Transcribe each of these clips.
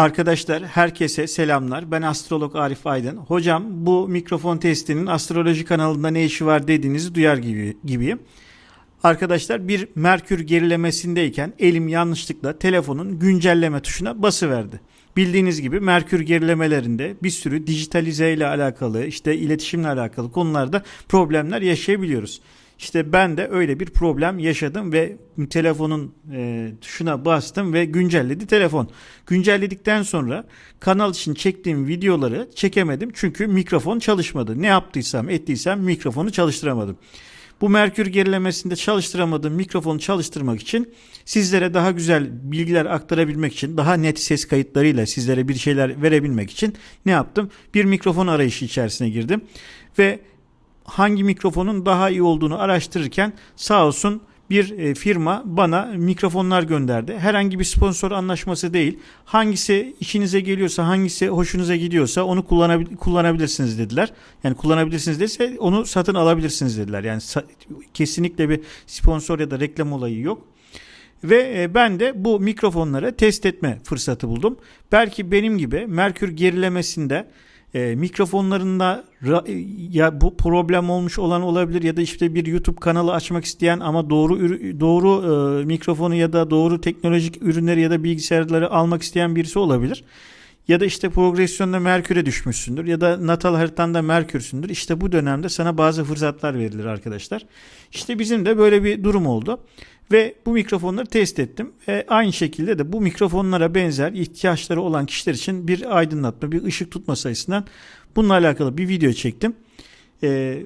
Arkadaşlar herkese selamlar. Ben astrolog Arif Aydın. Hocam bu mikrofon testinin astroloji kanalında ne işi var dediğinizi duyar gibi, gibiyim. Arkadaşlar bir Merkür gerilemesindeyken elim yanlışlıkla telefonun güncelleme tuşuna basıverdi. Bildiğiniz gibi Merkür gerilemelerinde bir sürü dijitalize ile alakalı, işte iletişimle alakalı konularda problemler yaşayabiliyoruz. İşte ben de öyle bir problem yaşadım ve telefonun e, tuşuna bastım ve güncelledi telefon. Güncelledikten sonra kanal için çektiğim videoları çekemedim çünkü mikrofon çalışmadı. Ne yaptıysam ettiysem mikrofonu çalıştıramadım. Bu Merkür gerilemesinde çalıştıramadığım mikrofonu çalıştırmak için sizlere daha güzel bilgiler aktarabilmek için daha net ses kayıtlarıyla sizlere bir şeyler verebilmek için ne yaptım? Bir mikrofon arayışı içerisine girdim ve hangi mikrofonun daha iyi olduğunu araştırırken sağ olsun bir e, firma bana mikrofonlar gönderdi. Herhangi bir sponsor anlaşması değil. Hangisi işinize geliyorsa, hangisi hoşunuza gidiyorsa onu kullanabil- kullanabilirsiniz dediler. Yani kullanabilirsiniz dese onu satın alabilirsiniz dediler. Yani kesinlikle bir sponsor ya da reklam olayı yok. Ve e, ben de bu mikrofonları test etme fırsatı buldum. Belki benim gibi Merkür gerilemesinde e, mikrofonlarında ra- ya bu problem olmuş olan olabilir ya da işte bir YouTube kanalı açmak isteyen ama doğru doğru e, mikrofonu ya da doğru teknolojik ürünleri ya da bilgisayarları almak isteyen birisi olabilir. Ya da işte progresyonda Merkür'e düşmüşsündür ya da natal haritanda Merkür'sündür. İşte bu dönemde sana bazı fırsatlar verilir arkadaşlar. İşte bizim de böyle bir durum oldu. Ve bu mikrofonları test ettim. E, aynı şekilde de bu mikrofonlara benzer ihtiyaçları olan kişiler için bir aydınlatma, bir ışık tutma sayısından bununla alakalı bir video çektim. E,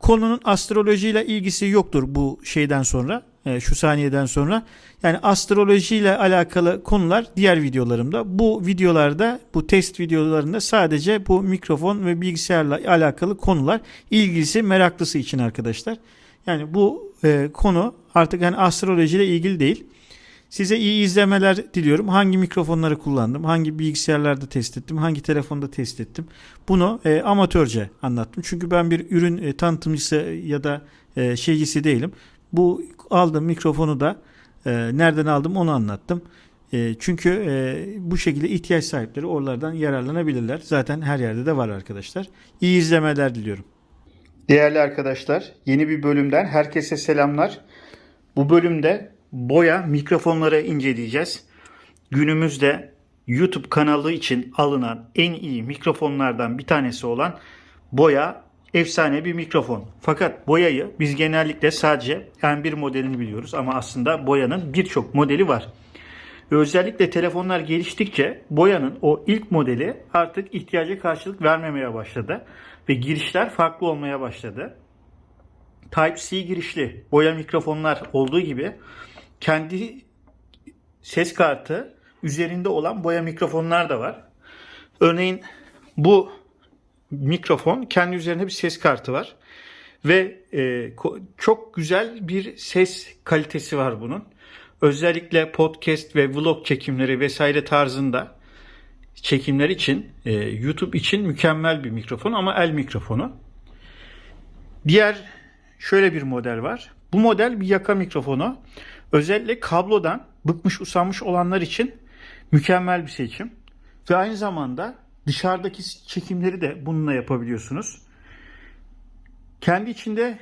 konunun astrolojiyle ilgisi yoktur bu şeyden sonra, e, şu saniyeden sonra. Yani astrolojiyle alakalı konular diğer videolarımda. Bu videolarda, bu test videolarında sadece bu mikrofon ve bilgisayarla alakalı konular ilgisi, meraklısı için arkadaşlar. Yani bu e, konu artık yani astrolojiyle ilgili değil. Size iyi izlemeler diliyorum. Hangi mikrofonları kullandım, hangi bilgisayarlarda test ettim, hangi telefonda test ettim. Bunu e, amatörce anlattım. Çünkü ben bir ürün e, tanıtımcısı ya da e, şeycisi değilim. Bu aldığım mikrofonu da e, nereden aldım onu anlattım. E, çünkü e, bu şekilde ihtiyaç sahipleri oralardan yararlanabilirler. Zaten her yerde de var arkadaşlar. İyi izlemeler diliyorum. Değerli arkadaşlar, yeni bir bölümden herkese selamlar. Bu bölümde boya mikrofonları inceleyeceğiz. Günümüzde YouTube kanalı için alınan en iyi mikrofonlardan bir tanesi olan boya efsane bir mikrofon. Fakat boyayı biz genellikle sadece M1 modelini biliyoruz ama aslında boyanın birçok modeli var. Özellikle telefonlar geliştikçe boyanın o ilk modeli artık ihtiyaca karşılık vermemeye başladı ve girişler farklı olmaya başladı. Type-C girişli boya mikrofonlar olduğu gibi kendi ses kartı üzerinde olan boya mikrofonlar da var. Örneğin bu mikrofon kendi üzerinde bir ses kartı var ve e, çok güzel bir ses kalitesi var bunun. Özellikle podcast ve vlog çekimleri vesaire tarzında çekimler için e, YouTube için mükemmel bir mikrofon ama el mikrofonu. Diğer şöyle bir model var. Bu model bir yaka mikrofonu. Özellikle kablodan bıkmış usanmış olanlar için mükemmel bir seçim. Ve aynı zamanda dışarıdaki çekimleri de bununla yapabiliyorsunuz. Kendi içinde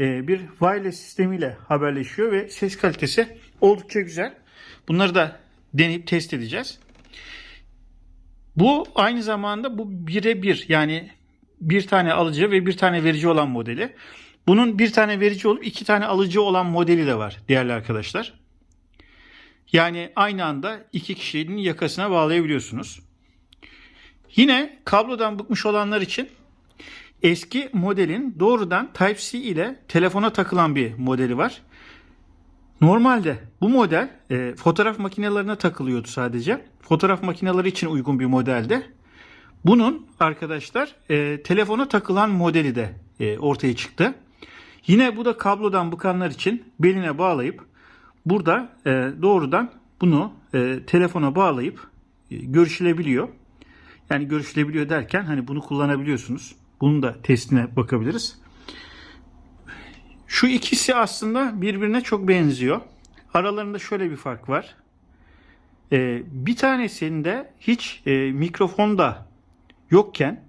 bir wireless sistemiyle haberleşiyor ve ses kalitesi oldukça güzel. Bunları da deneyip test edeceğiz. Bu aynı zamanda bu birebir yani bir tane alıcı ve bir tane verici olan modeli. Bunun bir tane verici olup iki tane alıcı olan modeli de var değerli arkadaşlar. Yani aynı anda iki kişinin yakasına bağlayabiliyorsunuz. Yine kablodan bıkmış olanlar için eski modelin doğrudan Type-C ile telefona takılan bir modeli var. Normalde bu model e, fotoğraf makinelerine takılıyordu sadece. Fotoğraf makineleri için uygun bir modelde. Bunun arkadaşlar e, telefona takılan modeli de e, ortaya çıktı. Yine bu da kablodan bıkanlar için beline bağlayıp burada e, doğrudan bunu e, telefona bağlayıp e, görüşülebiliyor. Yani görüşülebiliyor derken hani bunu kullanabiliyorsunuz. Bunun da testine bakabiliriz. Şu ikisi aslında birbirine çok benziyor. Aralarında şöyle bir fark var. Ee, bir tanesinde hiç e, mikrofon da yokken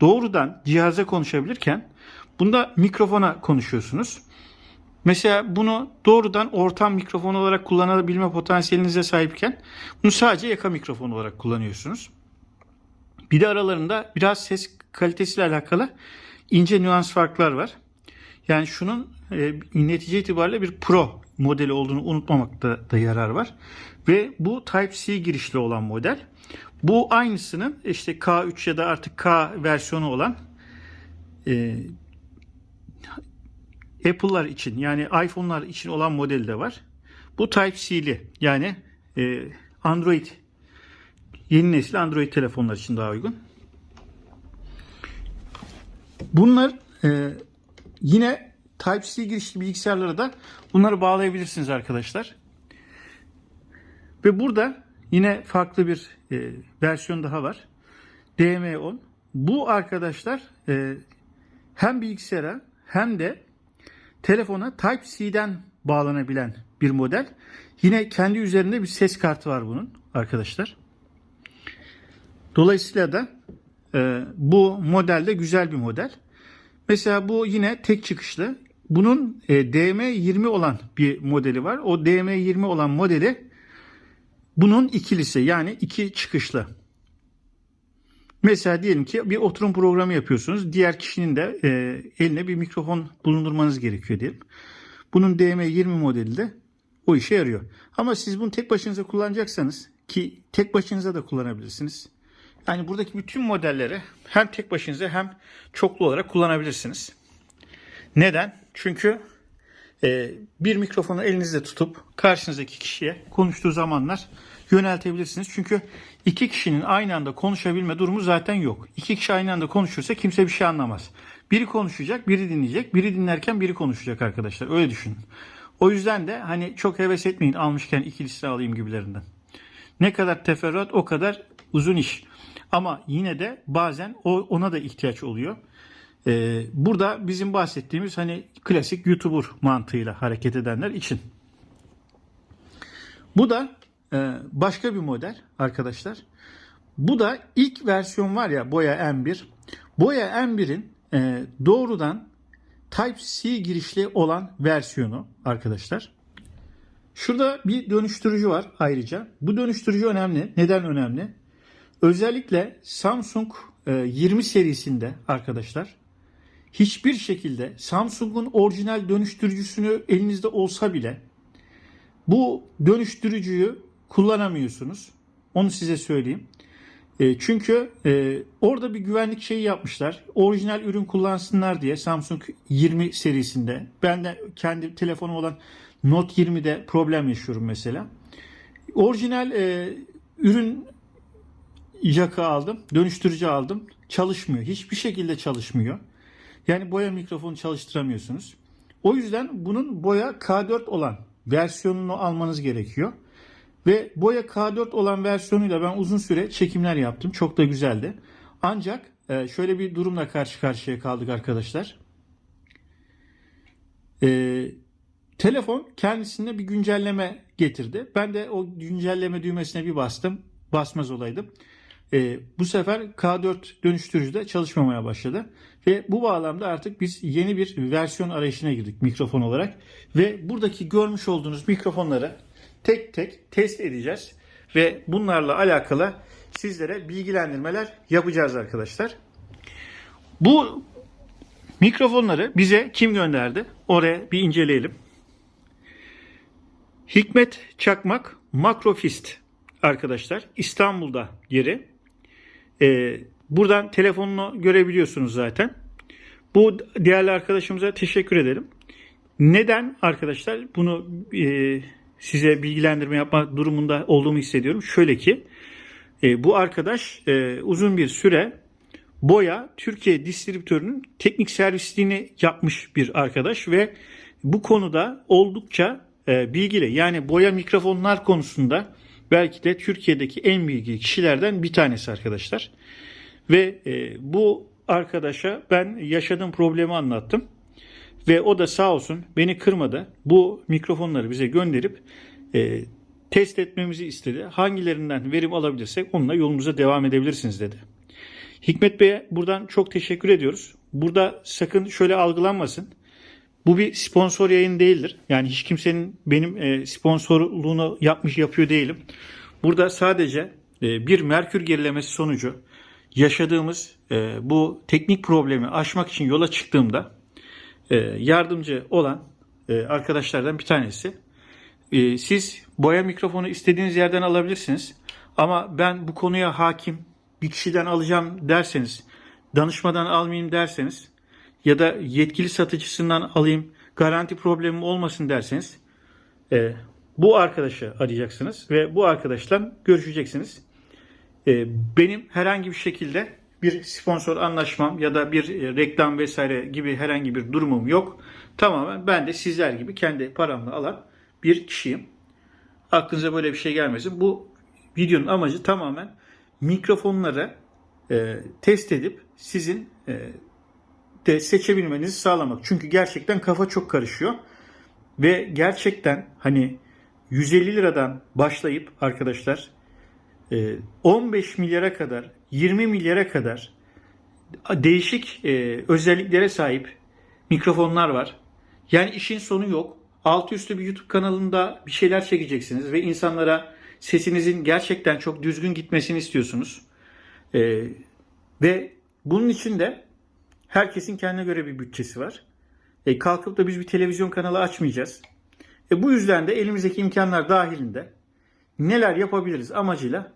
doğrudan cihaza konuşabilirken bunda mikrofona konuşuyorsunuz. Mesela bunu doğrudan ortam mikrofon olarak kullanabilme potansiyelinize sahipken bunu sadece yaka mikrofon olarak kullanıyorsunuz. Bir de aralarında biraz ses kalitesiyle alakalı ince nüans farklar var. Yani şunun e, netice itibariyle bir Pro modeli olduğunu unutmamakta da yarar var. Ve bu Type-C girişli olan model. Bu aynısının işte K3 ya da artık K versiyonu olan e, Apple'lar için yani iPhone'lar için olan modeli de var. Bu Type-C'li yani e, Android yeni nesil Android telefonlar için daha uygun. Bunlar e, yine Type-C girişli bilgisayarlara da bunları bağlayabilirsiniz arkadaşlar. Ve burada yine farklı bir e, versiyon daha var. DM10. Bu arkadaşlar e, hem bilgisayara hem de telefona Type-C'den bağlanabilen bir model. Yine kendi üzerinde bir ses kartı var bunun arkadaşlar. Dolayısıyla da e, bu model de güzel bir model. Mesela bu yine tek çıkışlı. Bunun e, DM20 olan bir modeli var. O DM20 olan modeli bunun ikilisi yani iki çıkışlı. Mesela diyelim ki bir oturum programı yapıyorsunuz. Diğer kişinin de e, eline bir mikrofon bulundurmanız gerekiyor diyelim. Bunun DM20 modeli de o işe yarıyor. Ama siz bunu tek başınıza kullanacaksanız ki tek başınıza da kullanabilirsiniz. Yani buradaki bütün modelleri hem tek başınıza hem çoklu olarak kullanabilirsiniz. Neden? Çünkü e, bir mikrofonu elinizde tutup karşınızdaki kişiye konuştuğu zamanlar yöneltebilirsiniz. Çünkü iki kişinin aynı anda konuşabilme durumu zaten yok. İki kişi aynı anda konuşursa kimse bir şey anlamaz. Biri konuşacak, biri dinleyecek. Biri dinlerken biri konuşacak arkadaşlar. Öyle düşünün. O yüzden de hani çok heves etmeyin almışken ikilisini alayım gibilerinden. Ne kadar teferruat o kadar uzun iş. Ama yine de bazen ona da ihtiyaç oluyor. Ee, burada bizim bahsettiğimiz hani klasik YouTuber mantığıyla hareket edenler için. Bu da e, başka bir model arkadaşlar. Bu da ilk versiyon var ya Boya M1. Boya M1'in e, doğrudan Type-C girişli olan versiyonu arkadaşlar. Şurada bir dönüştürücü var ayrıca. Bu dönüştürücü önemli. Neden önemli? Özellikle Samsung e, 20 serisinde arkadaşlar hiçbir şekilde Samsung'un orijinal dönüştürücüsünü elinizde olsa bile bu dönüştürücüyü kullanamıyorsunuz. Onu size söyleyeyim. E, çünkü e, orada bir güvenlik şeyi yapmışlar. Orijinal ürün kullansınlar diye Samsung 20 serisinde. Ben de kendi telefonum olan Note 20'de problem yaşıyorum mesela. Orijinal e, ürün jaka aldım, dönüştürücü aldım. Çalışmıyor. Hiçbir şekilde çalışmıyor. Yani boya mikrofonu çalıştıramıyorsunuz. O yüzden bunun boya K4 olan versiyonunu almanız gerekiyor. Ve boya K4 olan versiyonuyla ben uzun süre çekimler yaptım. Çok da güzeldi. Ancak e, şöyle bir durumla karşı karşıya kaldık arkadaşlar. Ee, telefon kendisine bir güncelleme getirdi. Ben de o güncelleme düğmesine bir bastım. Basmaz olaydım. Ee, bu sefer K4 dönüştürücüde çalışmamaya başladı. Ve bu bağlamda artık biz yeni bir versiyon arayışına girdik mikrofon olarak. Ve buradaki görmüş olduğunuz mikrofonları tek tek test edeceğiz. Ve bunlarla alakalı sizlere bilgilendirmeler yapacağız arkadaşlar. Bu mikrofonları bize kim gönderdi? Oraya bir inceleyelim. Hikmet Çakmak Makrofist arkadaşlar İstanbul'da yeri. Ee, buradan telefonunu görebiliyorsunuz zaten. Bu değerli arkadaşımıza teşekkür edelim. Neden arkadaşlar bunu e, size bilgilendirme yapma durumunda olduğumu hissediyorum. Şöyle ki e, bu arkadaş e, uzun bir süre Boya Türkiye distribütörünün teknik servisliğini yapmış bir arkadaş ve bu konuda oldukça e, bilgili. Yani boya mikrofonlar konusunda belki de Türkiye'deki en bilgili kişilerden bir tanesi arkadaşlar. Ve e, bu arkadaşa ben yaşadığım problemi anlattım. Ve o da sağ olsun beni kırmadı. Bu mikrofonları bize gönderip e, test etmemizi istedi. Hangilerinden verim alabilirsek onunla yolumuza devam edebilirsiniz dedi. Hikmet Bey'e buradan çok teşekkür ediyoruz. Burada sakın şöyle algılanmasın. Bu bir sponsor yayın değildir. Yani hiç kimsenin benim e, sponsorluğunu yapmış yapıyor değilim. Burada sadece e, bir merkür gerilemesi sonucu yaşadığımız e, bu teknik problemi aşmak için yola çıktığımda yardımcı olan arkadaşlardan bir tanesi. Siz boya mikrofonu istediğiniz yerden alabilirsiniz. Ama ben bu konuya hakim bir kişiden alacağım derseniz, danışmadan almayayım derseniz ya da yetkili satıcısından alayım garanti problemim olmasın derseniz e, bu arkadaşı arayacaksınız ve bu arkadaşla görüşeceksiniz. E, benim herhangi bir şekilde bir sponsor anlaşmam ya da bir e, reklam vesaire gibi herhangi bir durumum yok. Tamamen ben de sizler gibi kendi paramla alan bir kişiyim. Aklınıza böyle bir şey gelmesin. Bu videonun amacı tamamen mikrofonları e, test edip sizin e, de seçebilmenizi sağlamak. Çünkü gerçekten kafa çok karışıyor. Ve gerçekten hani 150 liradan başlayıp arkadaşlar e, 15 milyara kadar 20 milyara kadar değişik e, özelliklere sahip mikrofonlar var. Yani işin sonu yok. Altı üstü bir YouTube kanalında bir şeyler çekeceksiniz ve insanlara sesinizin gerçekten çok düzgün gitmesini istiyorsunuz. E, ve bunun için de herkesin kendine göre bir bütçesi var. E, kalkıp da biz bir televizyon kanalı açmayacağız. E, bu yüzden de elimizdeki imkanlar dahilinde neler yapabiliriz amacıyla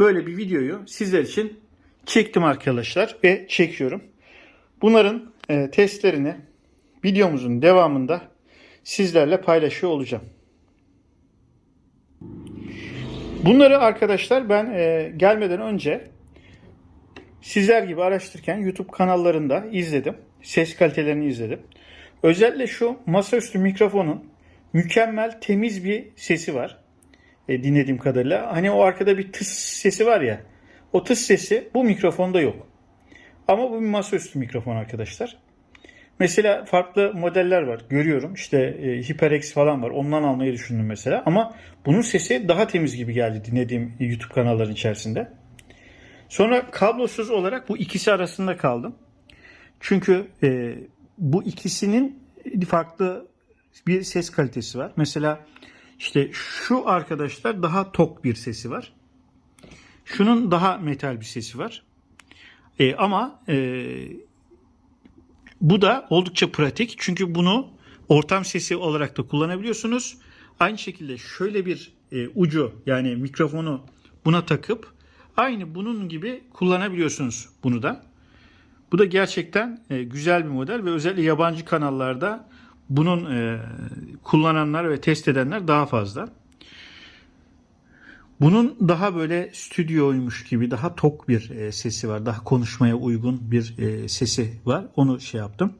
böyle bir videoyu sizler için çektim arkadaşlar ve çekiyorum. Bunların e, testlerini videomuzun devamında sizlerle paylaşıyor olacağım. Bunları arkadaşlar ben e, gelmeden önce sizler gibi araştırırken YouTube kanallarında izledim. Ses kalitelerini izledim. Özellikle şu masaüstü mikrofonun mükemmel temiz bir sesi var. E, dinlediğim kadarıyla. Hani o arkada bir tıs sesi var ya. O tıs sesi bu mikrofonda yok. Ama bu bir masaüstü mikrofon arkadaşlar. Mesela farklı modeller var. Görüyorum. İşte e, HyperX falan var. Ondan almayı düşündüm mesela. Ama bunun sesi daha temiz gibi geldi dinlediğim YouTube kanalların içerisinde. Sonra kablosuz olarak bu ikisi arasında kaldım. Çünkü e, bu ikisinin farklı bir ses kalitesi var. Mesela işte şu arkadaşlar daha tok bir sesi var. Şunun daha metal bir sesi var. E, ama e, bu da oldukça pratik. Çünkü bunu ortam sesi olarak da kullanabiliyorsunuz. Aynı şekilde şöyle bir e, ucu yani mikrofonu buna takıp aynı bunun gibi kullanabiliyorsunuz bunu da. Bu da gerçekten e, güzel bir model ve özellikle yabancı kanallarda bunun e, kullananlar ve test edenler daha fazla. Bunun daha böyle stüdyoymuş gibi daha tok bir e, sesi var. Daha konuşmaya uygun bir sesi var. Onu şey yaptım.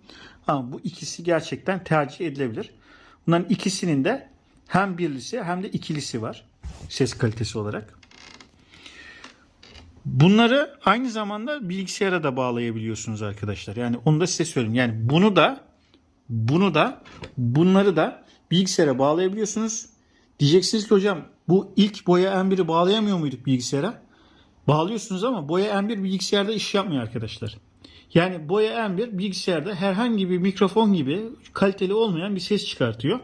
Ama bu ikisi gerçekten tercih edilebilir. Bunların ikisinin de hem birlisi hem de ikilisi var. Ses kalitesi olarak. Bunları aynı zamanda bilgisayara da bağlayabiliyorsunuz arkadaşlar. Yani onu da size söyleyeyim. Yani bunu da bunu da bunları da bilgisayara bağlayabiliyorsunuz. Diyeceksiniz ki hocam bu ilk boya M1'i bağlayamıyor muyduk bilgisayara? Bağlıyorsunuz ama boya M1 bilgisayarda iş yapmıyor arkadaşlar. Yani boya M1 bilgisayarda herhangi bir mikrofon gibi kaliteli olmayan bir ses çıkartıyor.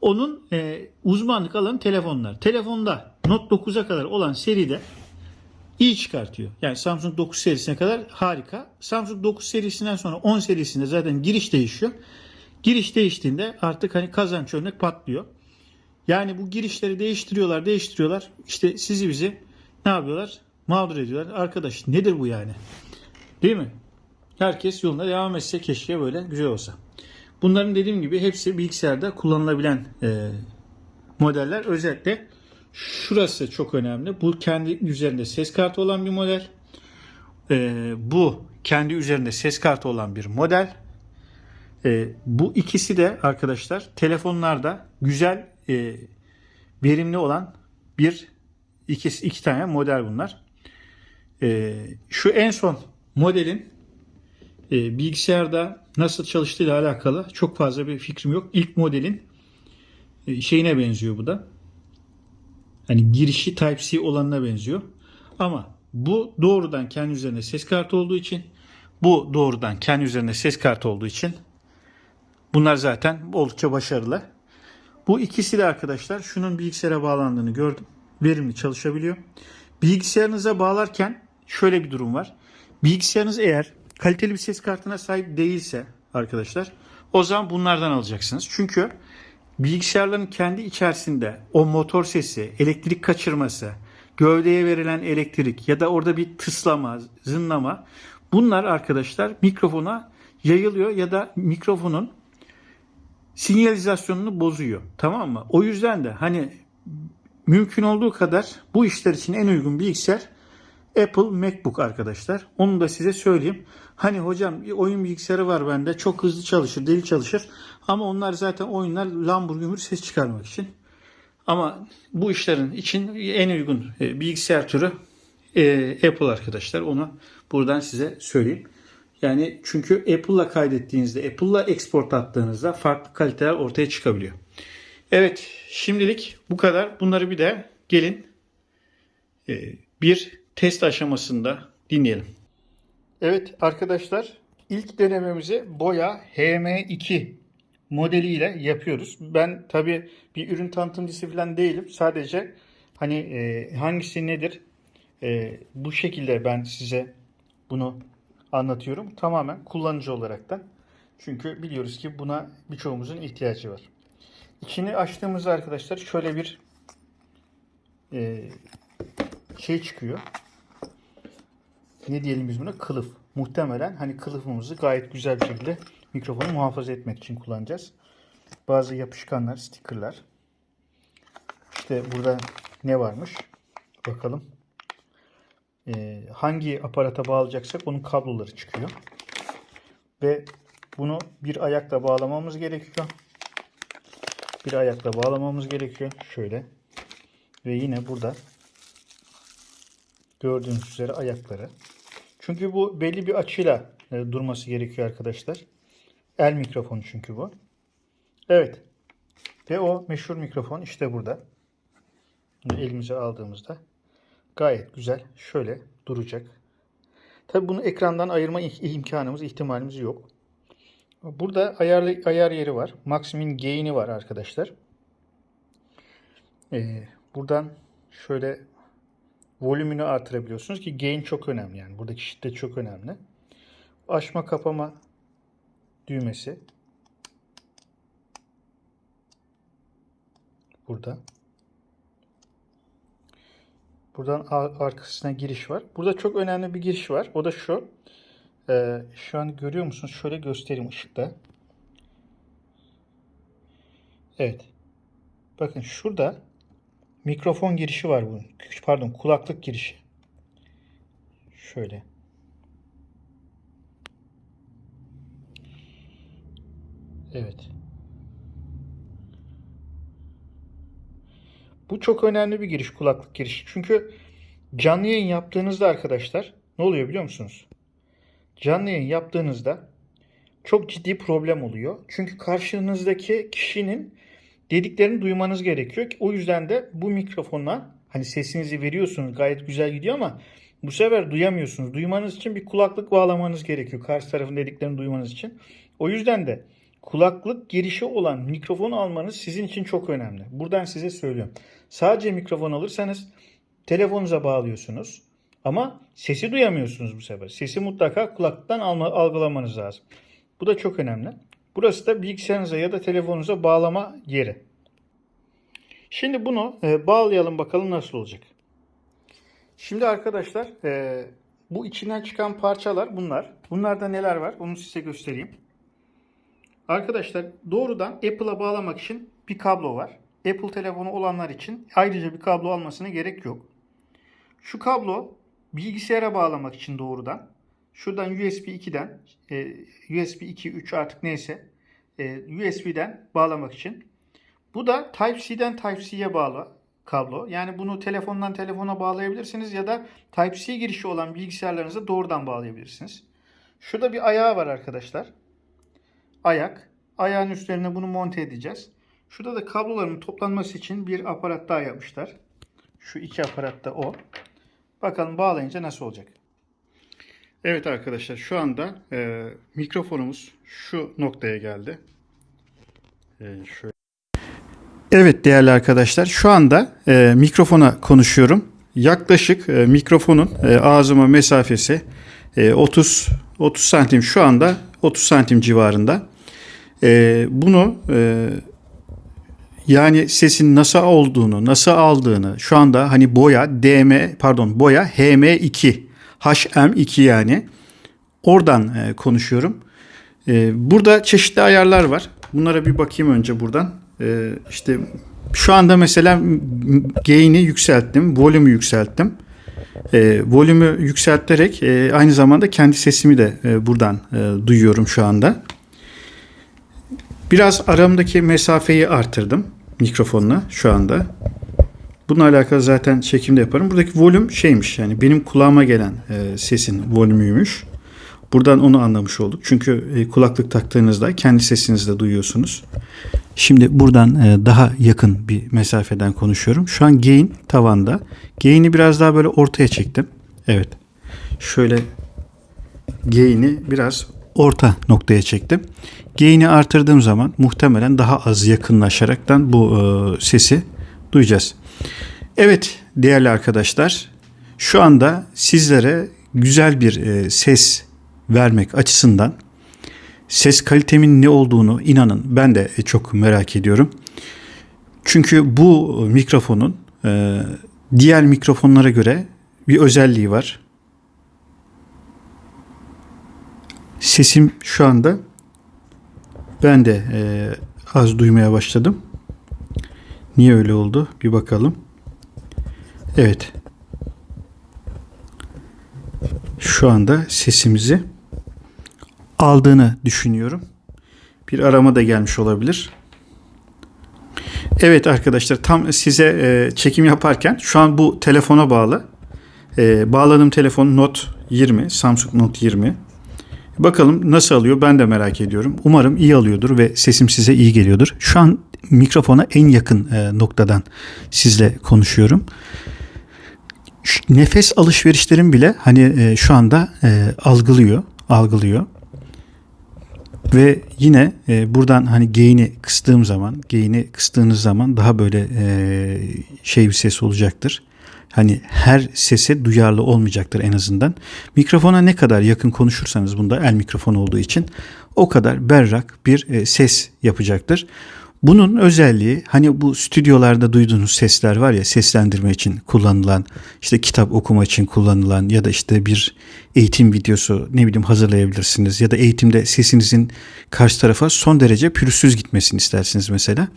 Onun e, uzmanlık alanı telefonlar. Telefonda Note 9'a kadar olan seride iyi çıkartıyor. Yani Samsung 9 serisine kadar harika. Samsung 9 serisinden sonra 10 serisinde zaten giriş değişiyor. Giriş değiştiğinde artık hani kazanç örnek patlıyor. Yani bu girişleri değiştiriyorlar, değiştiriyorlar. İşte sizi bizi ne yapıyorlar? Mağdur ediyorlar. Arkadaş nedir bu yani? Değil mi? Herkes yoluna devam etse keşke böyle güzel olsa. Bunların dediğim gibi hepsi bilgisayarda kullanılabilen e, modeller. Özellikle şurası çok önemli. Bu kendi üzerinde ses kartı olan bir model. E, bu kendi üzerinde ses kartı olan bir model. E, bu ikisi de arkadaşlar telefonlarda güzel e, verimli olan bir iki, iki tane model bunlar. E, şu en son modelin e, bilgisayarda nasıl çalıştığıyla alakalı çok fazla bir fikrim yok. İlk modelin e, şeyine benziyor bu da. Hani girişi Type-C olanına benziyor. Ama bu doğrudan kendi üzerinde ses kartı olduğu için bu doğrudan kendi üzerinde ses kartı olduğu için bunlar zaten oldukça başarılı. Bu ikisi de arkadaşlar şunun bilgisayara bağlandığını gördüm. Verimli çalışabiliyor. Bilgisayarınıza bağlarken şöyle bir durum var. Bilgisayarınız eğer kaliteli bir ses kartına sahip değilse arkadaşlar o zaman bunlardan alacaksınız. Çünkü bilgisayarların kendi içerisinde o motor sesi, elektrik kaçırması, gövdeye verilen elektrik ya da orada bir tıslama, zınlama bunlar arkadaşlar mikrofona yayılıyor ya da mikrofonun sinyalizasyonunu bozuyor. Tamam mı? O yüzden de hani mümkün olduğu kadar bu işler için en uygun bilgisayar Apple MacBook arkadaşlar. Onu da size söyleyeyim. Hani hocam oyun bilgisayarı var bende. Çok hızlı çalışır, deli çalışır. Ama onlar zaten oyunlar lambur gümür ses çıkarmak için. Ama bu işlerin için en uygun e, bilgisayar türü e, Apple arkadaşlar. Onu buradan size söyleyeyim. Yani çünkü Apple'la kaydettiğinizde, Apple'la export attığınızda farklı kaliteler ortaya çıkabiliyor. Evet, şimdilik bu kadar. Bunları bir de gelin e, bir test aşamasında dinleyelim. Evet arkadaşlar, ilk denememizi Boya HM2 modeliyle yapıyoruz. Ben tabi bir ürün tanıtımcısı falan değilim. Sadece hani e, hangisi nedir e, bu şekilde ben size bunu anlatıyorum. Tamamen kullanıcı olaraktan. Çünkü biliyoruz ki buna birçoğumuzun ihtiyacı var. İçini açtığımızda arkadaşlar şöyle bir e, şey çıkıyor. Ne diyelim biz buna? Kılıf. Muhtemelen hani kılıfımızı gayet güzel bir şekilde mikrofonu muhafaza etmek için kullanacağız. Bazı yapışkanlar, stickerlar. İşte burada ne varmış? Bakalım. Ee, hangi aparata bağlayacaksak onun kabloları çıkıyor. Ve bunu bir ayakla bağlamamız gerekiyor. Bir ayakla bağlamamız gerekiyor. Şöyle. Ve yine burada gördüğünüz üzere ayakları. Çünkü bu belli bir açıyla e, durması gerekiyor arkadaşlar. El mikrofonu çünkü bu. Evet. Ve o meşhur mikrofon işte burada. Elimize aldığımızda gayet güzel şöyle duracak. Tabi bunu ekrandan ayırma imkanımız, ihtimalimiz yok. Burada ayar, ayar yeri var. Maximin gain'i var arkadaşlar. Ee, buradan şöyle volümünü artırabiliyorsunuz ki gain çok önemli yani. Buradaki şiddet çok önemli. Açma kapama düğmesi. Burada. Buradan arkasına giriş var. Burada çok önemli bir giriş var. O da şu. Ee, şu an görüyor musunuz? Şöyle göstereyim ışıkta. Evet. Bakın şurada mikrofon girişi var bunun. Pardon kulaklık girişi. Şöyle. Evet. Bu çok önemli bir giriş, kulaklık girişi. Çünkü canlı yayın yaptığınızda arkadaşlar ne oluyor biliyor musunuz? Canlı yayın yaptığınızda çok ciddi problem oluyor. Çünkü karşınızdaki kişinin dediklerini duymanız gerekiyor. O yüzden de bu mikrofona hani sesinizi veriyorsunuz gayet güzel gidiyor ama bu sefer duyamıyorsunuz. Duymanız için bir kulaklık bağlamanız gerekiyor. Karşı tarafın dediklerini duymanız için. O yüzden de kulaklık girişi olan mikrofon almanız sizin için çok önemli. Buradan size söylüyorum. Sadece mikrofon alırsanız telefonunuza bağlıyorsunuz. Ama sesi duyamıyorsunuz bu sefer. Sesi mutlaka kulaklıktan alma, algılamanız lazım. Bu da çok önemli. Burası da bilgisayarınıza ya da telefonunuza bağlama yeri. Şimdi bunu e, bağlayalım bakalım nasıl olacak. Şimdi arkadaşlar e, bu içinden çıkan parçalar bunlar. Bunlarda neler var onu size göstereyim. Arkadaşlar doğrudan Apple'a bağlamak için bir kablo var. Apple telefonu olanlar için ayrıca bir kablo almasına gerek yok. Şu kablo bilgisayara bağlamak için doğrudan. Şuradan USB 2'den e, USB 2, 3 artık neyse e, USB'den bağlamak için. Bu da Type-C'den Type-C'ye bağlı kablo. Yani bunu telefondan telefona bağlayabilirsiniz ya da Type-C girişi olan bilgisayarlarınıza doğrudan bağlayabilirsiniz. Şurada bir ayağı var arkadaşlar. Ayak. Ayağın üstlerine bunu monte edeceğiz. Şurada da kabloların toplanması için bir aparat daha yapmışlar. Şu iki aparat da o. Bakalım bağlayınca nasıl olacak. Evet arkadaşlar şu anda e, mikrofonumuz şu noktaya geldi. E, şöyle. Evet değerli arkadaşlar şu anda e, mikrofona konuşuyorum. Yaklaşık e, mikrofonun e, ağzıma mesafesi e, 30 30 santim şu anda 30 santim civarında. E, bunu e, yani sesin nasıl olduğunu, nasıl aldığını şu anda hani boya DM pardon boya HM2 HM2 yani oradan e, konuşuyorum. E, burada çeşitli ayarlar var. Bunlara bir bakayım önce buradan. E, işte şu anda mesela gain'i yükselttim, volümü yükselttim. E, volümü yükselterek e, aynı zamanda kendi sesimi de e, buradan e, duyuyorum şu anda. Biraz aramdaki mesafeyi artırdım mikrofonla şu anda. Bununla alakalı zaten çekimde yaparım. Buradaki volüm şeymiş yani benim kulağıma gelen e, sesin volümüymüş. Buradan onu anlamış olduk. Çünkü e, kulaklık taktığınızda kendi sesinizi de duyuyorsunuz. Şimdi buradan e, daha yakın bir mesafeden konuşuyorum. Şu an gain tavanda. Gain'i biraz daha böyle ortaya çektim. Evet. Şöyle gain'i biraz orta noktaya çektim. Gain'i artırdığım zaman muhtemelen daha az yakınlaşaraktan bu e, sesi duyacağız. Evet değerli arkadaşlar şu anda sizlere güzel bir e, ses vermek açısından ses kalitemin ne olduğunu inanın ben de çok merak ediyorum. Çünkü bu mikrofonun e, diğer mikrofonlara göre bir özelliği var. Sesim şu anda ben de e, az duymaya başladım. Niye öyle oldu? Bir bakalım. Evet. Şu anda sesimizi aldığını düşünüyorum. Bir arama da gelmiş olabilir. Evet arkadaşlar tam size e, çekim yaparken şu an bu telefona bağlı. E, bağladığım telefon Note 20, Samsung Note 20. Bakalım nasıl alıyor ben de merak ediyorum. Umarım iyi alıyordur ve sesim size iyi geliyordur. Şu an mikrofona en yakın e, noktadan sizle konuşuyorum. Şu nefes alışverişlerim bile hani e, şu anda e, algılıyor, algılıyor. Ve yine e, buradan hani gain'i kıstığım zaman, gain'i kıstığınız zaman daha böyle şey bir ses olacaktır. Hani her sese duyarlı olmayacaktır en azından. Mikrofona ne kadar yakın konuşursanız bunda el mikrofon olduğu için o kadar berrak bir e, ses yapacaktır. Bunun özelliği hani bu stüdyolarda duyduğunuz sesler var ya seslendirme için kullanılan işte kitap okuma için kullanılan ya da işte bir eğitim videosu ne bileyim hazırlayabilirsiniz ya da eğitimde sesinizin karşı tarafa son derece pürüzsüz gitmesini istersiniz mesela.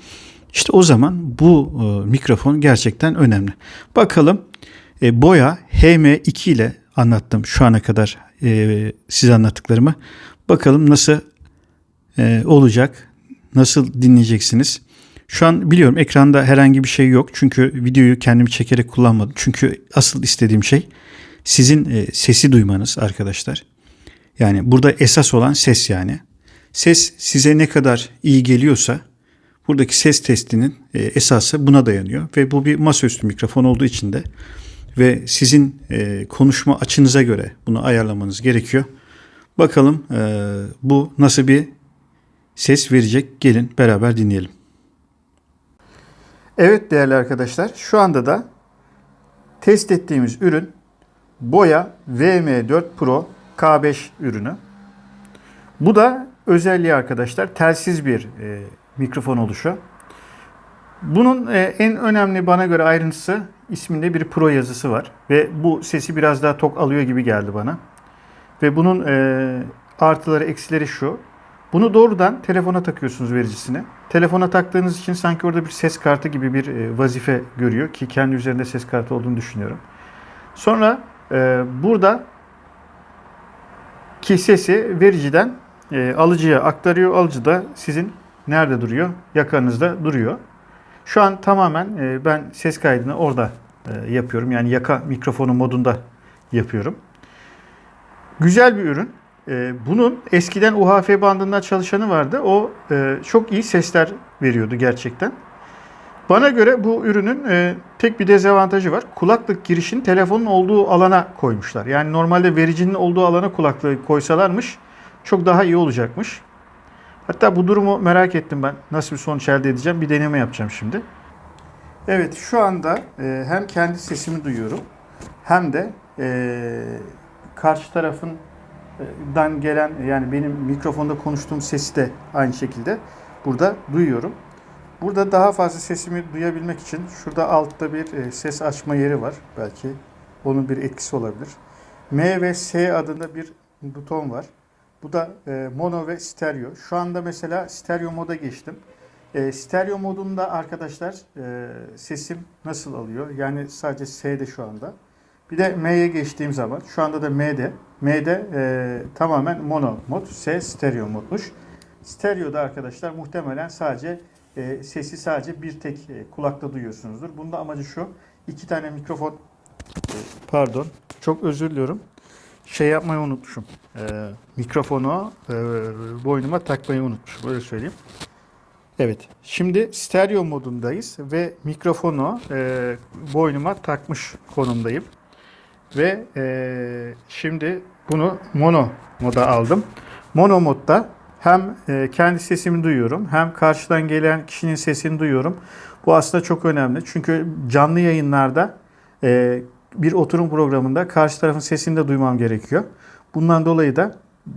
İşte o zaman bu e, mikrofon gerçekten önemli. Bakalım e, boya HM2 ile anlattım şu ana kadar e, size anlattıklarımı. Bakalım nasıl e, olacak, nasıl dinleyeceksiniz. Şu an biliyorum ekranda herhangi bir şey yok. Çünkü videoyu kendim çekerek kullanmadım. Çünkü asıl istediğim şey sizin e, sesi duymanız arkadaşlar. Yani burada esas olan ses yani. Ses size ne kadar iyi geliyorsa buradaki ses testinin e, esası buna dayanıyor. Ve bu bir masaüstü mikrofon olduğu için de ve sizin e, konuşma açınıza göre bunu ayarlamanız gerekiyor. Bakalım e, bu nasıl bir ses verecek. Gelin beraber dinleyelim. Evet değerli arkadaşlar şu anda da test ettiğimiz ürün Boya VM4 Pro K5 ürünü. Bu da özelliği arkadaşlar telsiz bir e, mikrofon oluşu. Bunun e, en önemli bana göre ayrıntısı isminde bir Pro yazısı var. Ve bu sesi biraz daha tok alıyor gibi geldi bana. Ve bunun e, artıları eksileri şu. Bunu doğrudan telefona takıyorsunuz vericisine. Telefona taktığınız için sanki orada bir ses kartı gibi bir e, vazife görüyor ki kendi üzerinde ses kartı olduğunu düşünüyorum. Sonra burada ki sesi vericiden alıcıya aktarıyor. Alıcı da sizin nerede duruyor? Yakanızda duruyor. Şu an tamamen e, ben ses kaydını orada e, yapıyorum. Yani yaka mikrofonu modunda yapıyorum. Güzel bir ürün. E, bunun eskiden UHF bandında çalışanı vardı. O çok iyi sesler veriyordu gerçekten. Bana göre bu ürünün tek bir dezavantajı var. Kulaklık girişini telefonun olduğu alana koymuşlar. Yani normalde vericinin olduğu alana kulaklığı koysalarmış çok daha iyi olacakmış. Hatta bu durumu merak ettim ben. Nasıl bir sonuç elde edeceğim? Bir deneme yapacağım şimdi. Evet şu anda e, hem kendi sesimi duyuyorum hem de e, karşı tarafın e, dan gelen yani benim mikrofonda konuştuğum sesi de aynı şekilde burada duyuyorum. Burada daha fazla sesimi duyabilmek için şurada altta bir e, ses açma yeri var. Belki onun bir etkisi olabilir. M ve S adında bir buton var. Bu da e, mono ve stereo. Şu anda mesela stereo moda geçtim. E, stereo modunda arkadaşlar e, sesim nasıl alıyor? Yani sadece S'de şu anda. Bir de M'ye geçtiğim zaman şu anda da M'de. M'de e, tamamen mono mod, S stereo modmuş. Stereo'da arkadaşlar muhtemelen sadece e, sesi sadece bir tek e, kulakta duyuyorsunuzdur. Bunda amacı şu. iki tane mikrofon e, pardon çok özür diliyorum. Şey yapmayı unutmuşum. E, mikrofonu e, boynuma takmayı unutmuşum. Öyle söyleyeyim. Evet. Şimdi stereo modundayız ve mikrofonu e, boynuma takmış konumdayım. Ve e, şimdi bunu mono moda aldım. Mono modda hem e, kendi sesimi duyuyorum hem karşıdan gelen kişinin sesini duyuyorum. Bu aslında çok önemli. Çünkü canlı yayınlarda e, bir oturum programında karşı tarafın sesini de duymam gerekiyor. Bundan dolayı da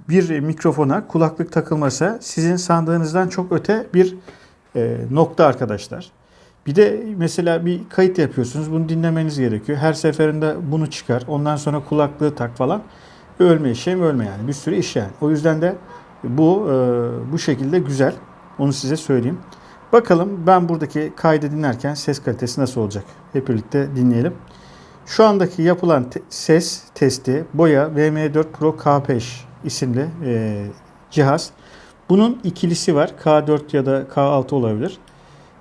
bir mikrofona kulaklık takılması sizin sandığınızdan çok öte bir e, nokta arkadaşlar. Bir de mesela bir kayıt yapıyorsunuz. Bunu dinlemeniz gerekiyor. Her seferinde bunu çıkar. Ondan sonra kulaklığı tak falan. Ölme işe mi ölme yani. Bir sürü iş yani. O yüzden de bu e, bu şekilde güzel. Onu size söyleyeyim. Bakalım ben buradaki kaydı dinlerken ses kalitesi nasıl olacak? Hep birlikte dinleyelim. Şu andaki yapılan te- ses testi Boya VM4 Pro K5 isimli e, cihaz. Bunun ikilisi var. K4 ya da K6 olabilir.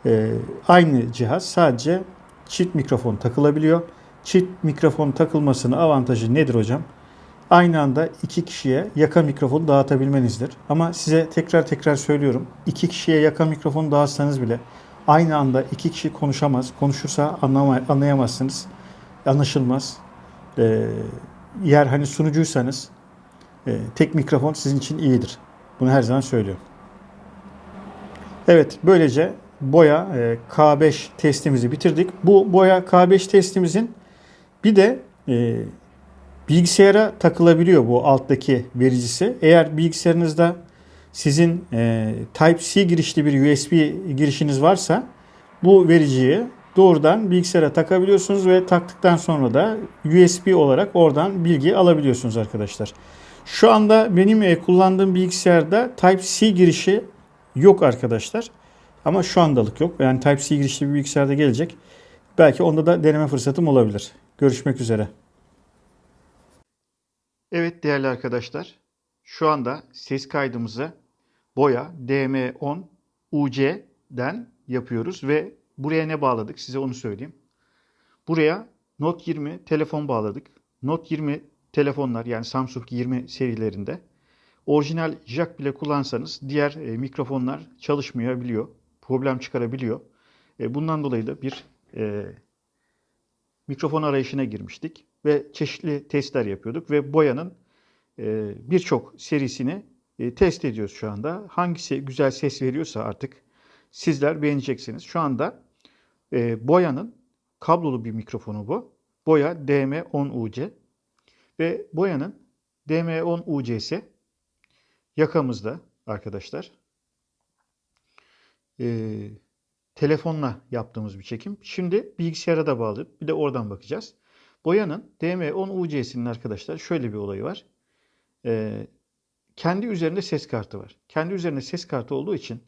E, aynı cihaz sadece çift mikrofon takılabiliyor. Çift mikrofon takılmasının avantajı nedir hocam? Aynı anda iki kişiye yaka mikrofonu dağıtabilmenizdir. Ama size tekrar tekrar söylüyorum. iki kişiye yaka mikrofonu dağıtsanız bile aynı anda iki kişi konuşamaz. Konuşursa anlayamazsınız. Anlaşılmaz. Ee, eğer hani sunucuysanız e, tek mikrofon sizin için iyidir. Bunu her zaman söylüyorum. Evet böylece boya e, K5 testimizi bitirdik. Bu boya K5 testimizin bir de e, bilgisayara takılabiliyor bu alttaki vericisi. Eğer bilgisayarınızda sizin e, Type-C girişli bir USB girişiniz varsa bu vericiyi doğrudan bilgisayara takabiliyorsunuz ve taktıktan sonra da USB olarak oradan bilgi alabiliyorsunuz arkadaşlar. Şu anda benim e, kullandığım bilgisayarda Type-C girişi yok arkadaşlar. Ama şu andalık yok. Yani Type-C girişli bir bilgisayarda gelecek. Belki onda da deneme fırsatım olabilir. Görüşmek üzere. Evet değerli arkadaşlar. Şu anda ses kaydımızı Boya DM10 UC'den yapıyoruz ve buraya ne bağladık size onu söyleyeyim. Buraya Note 20 telefon bağladık. Note 20 telefonlar yani Samsung 20 serilerinde orijinal jack bile kullansanız diğer e, mikrofonlar çalışmayabiliyor. Problem çıkarabiliyor. E, bundan dolayı da bir e, mikrofon arayışına girmiştik ve çeşitli testler yapıyorduk ve boyanın e, birçok serisini e, test ediyoruz şu anda. Hangisi güzel ses veriyorsa artık sizler beğeneceksiniz. Şu anda e, boyanın kablolu bir mikrofonu bu. Boya DM10UC ve boyanın DM10UC'si yakamızda arkadaşlar. Ee, telefonla yaptığımız bir çekim. Şimdi bilgisayara da bağlı. Bir de oradan bakacağız. Boyanın DM10 UC'sinin arkadaşlar şöyle bir olayı var. Ee, kendi üzerinde ses kartı var. Kendi üzerinde ses kartı olduğu için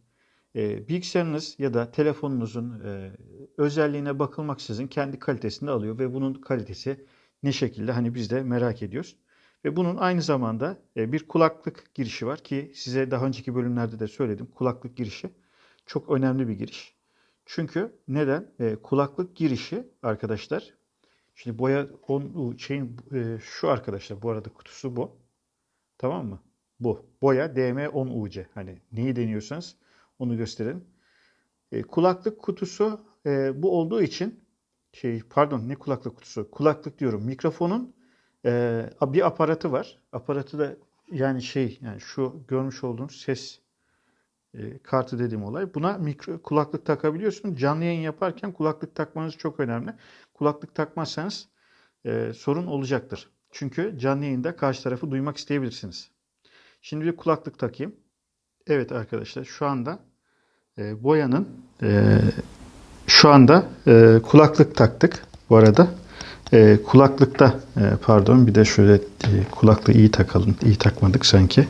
e, bilgisayarınız ya da telefonunuzun e, özelliğine bakılmaksızın kendi kalitesini alıyor ve bunun kalitesi ne şekilde hani biz de merak ediyoruz. Ve bunun aynı zamanda e, bir kulaklık girişi var ki size daha önceki bölümlerde de söyledim. Kulaklık girişi çok önemli bir giriş. Çünkü neden? E, kulaklık girişi arkadaşlar. Şimdi boya on, şeyin e, şu arkadaşlar bu arada kutusu bu. Tamam mı? Bu. Boya DM10UC. Hani neyi deniyorsanız onu gösterin. E, kulaklık kutusu e, bu olduğu için şey pardon ne kulaklık kutusu? Kulaklık diyorum. Mikrofonun e, bir aparatı var. Aparatı da yani şey yani şu görmüş olduğunuz ses e, kartı dediğim olay. Buna mikro, kulaklık takabiliyorsun. Canlı yayın yaparken kulaklık takmanız çok önemli. Kulaklık takmazsanız e, sorun olacaktır. Çünkü canlı yayında karşı tarafı duymak isteyebilirsiniz. Şimdi bir kulaklık takayım. Evet arkadaşlar şu anda e, boyanın e, şu anda e, kulaklık taktık bu arada. E, kulaklıkta e, pardon bir de şöyle e, kulaklığı iyi takalım. İyi takmadık sanki.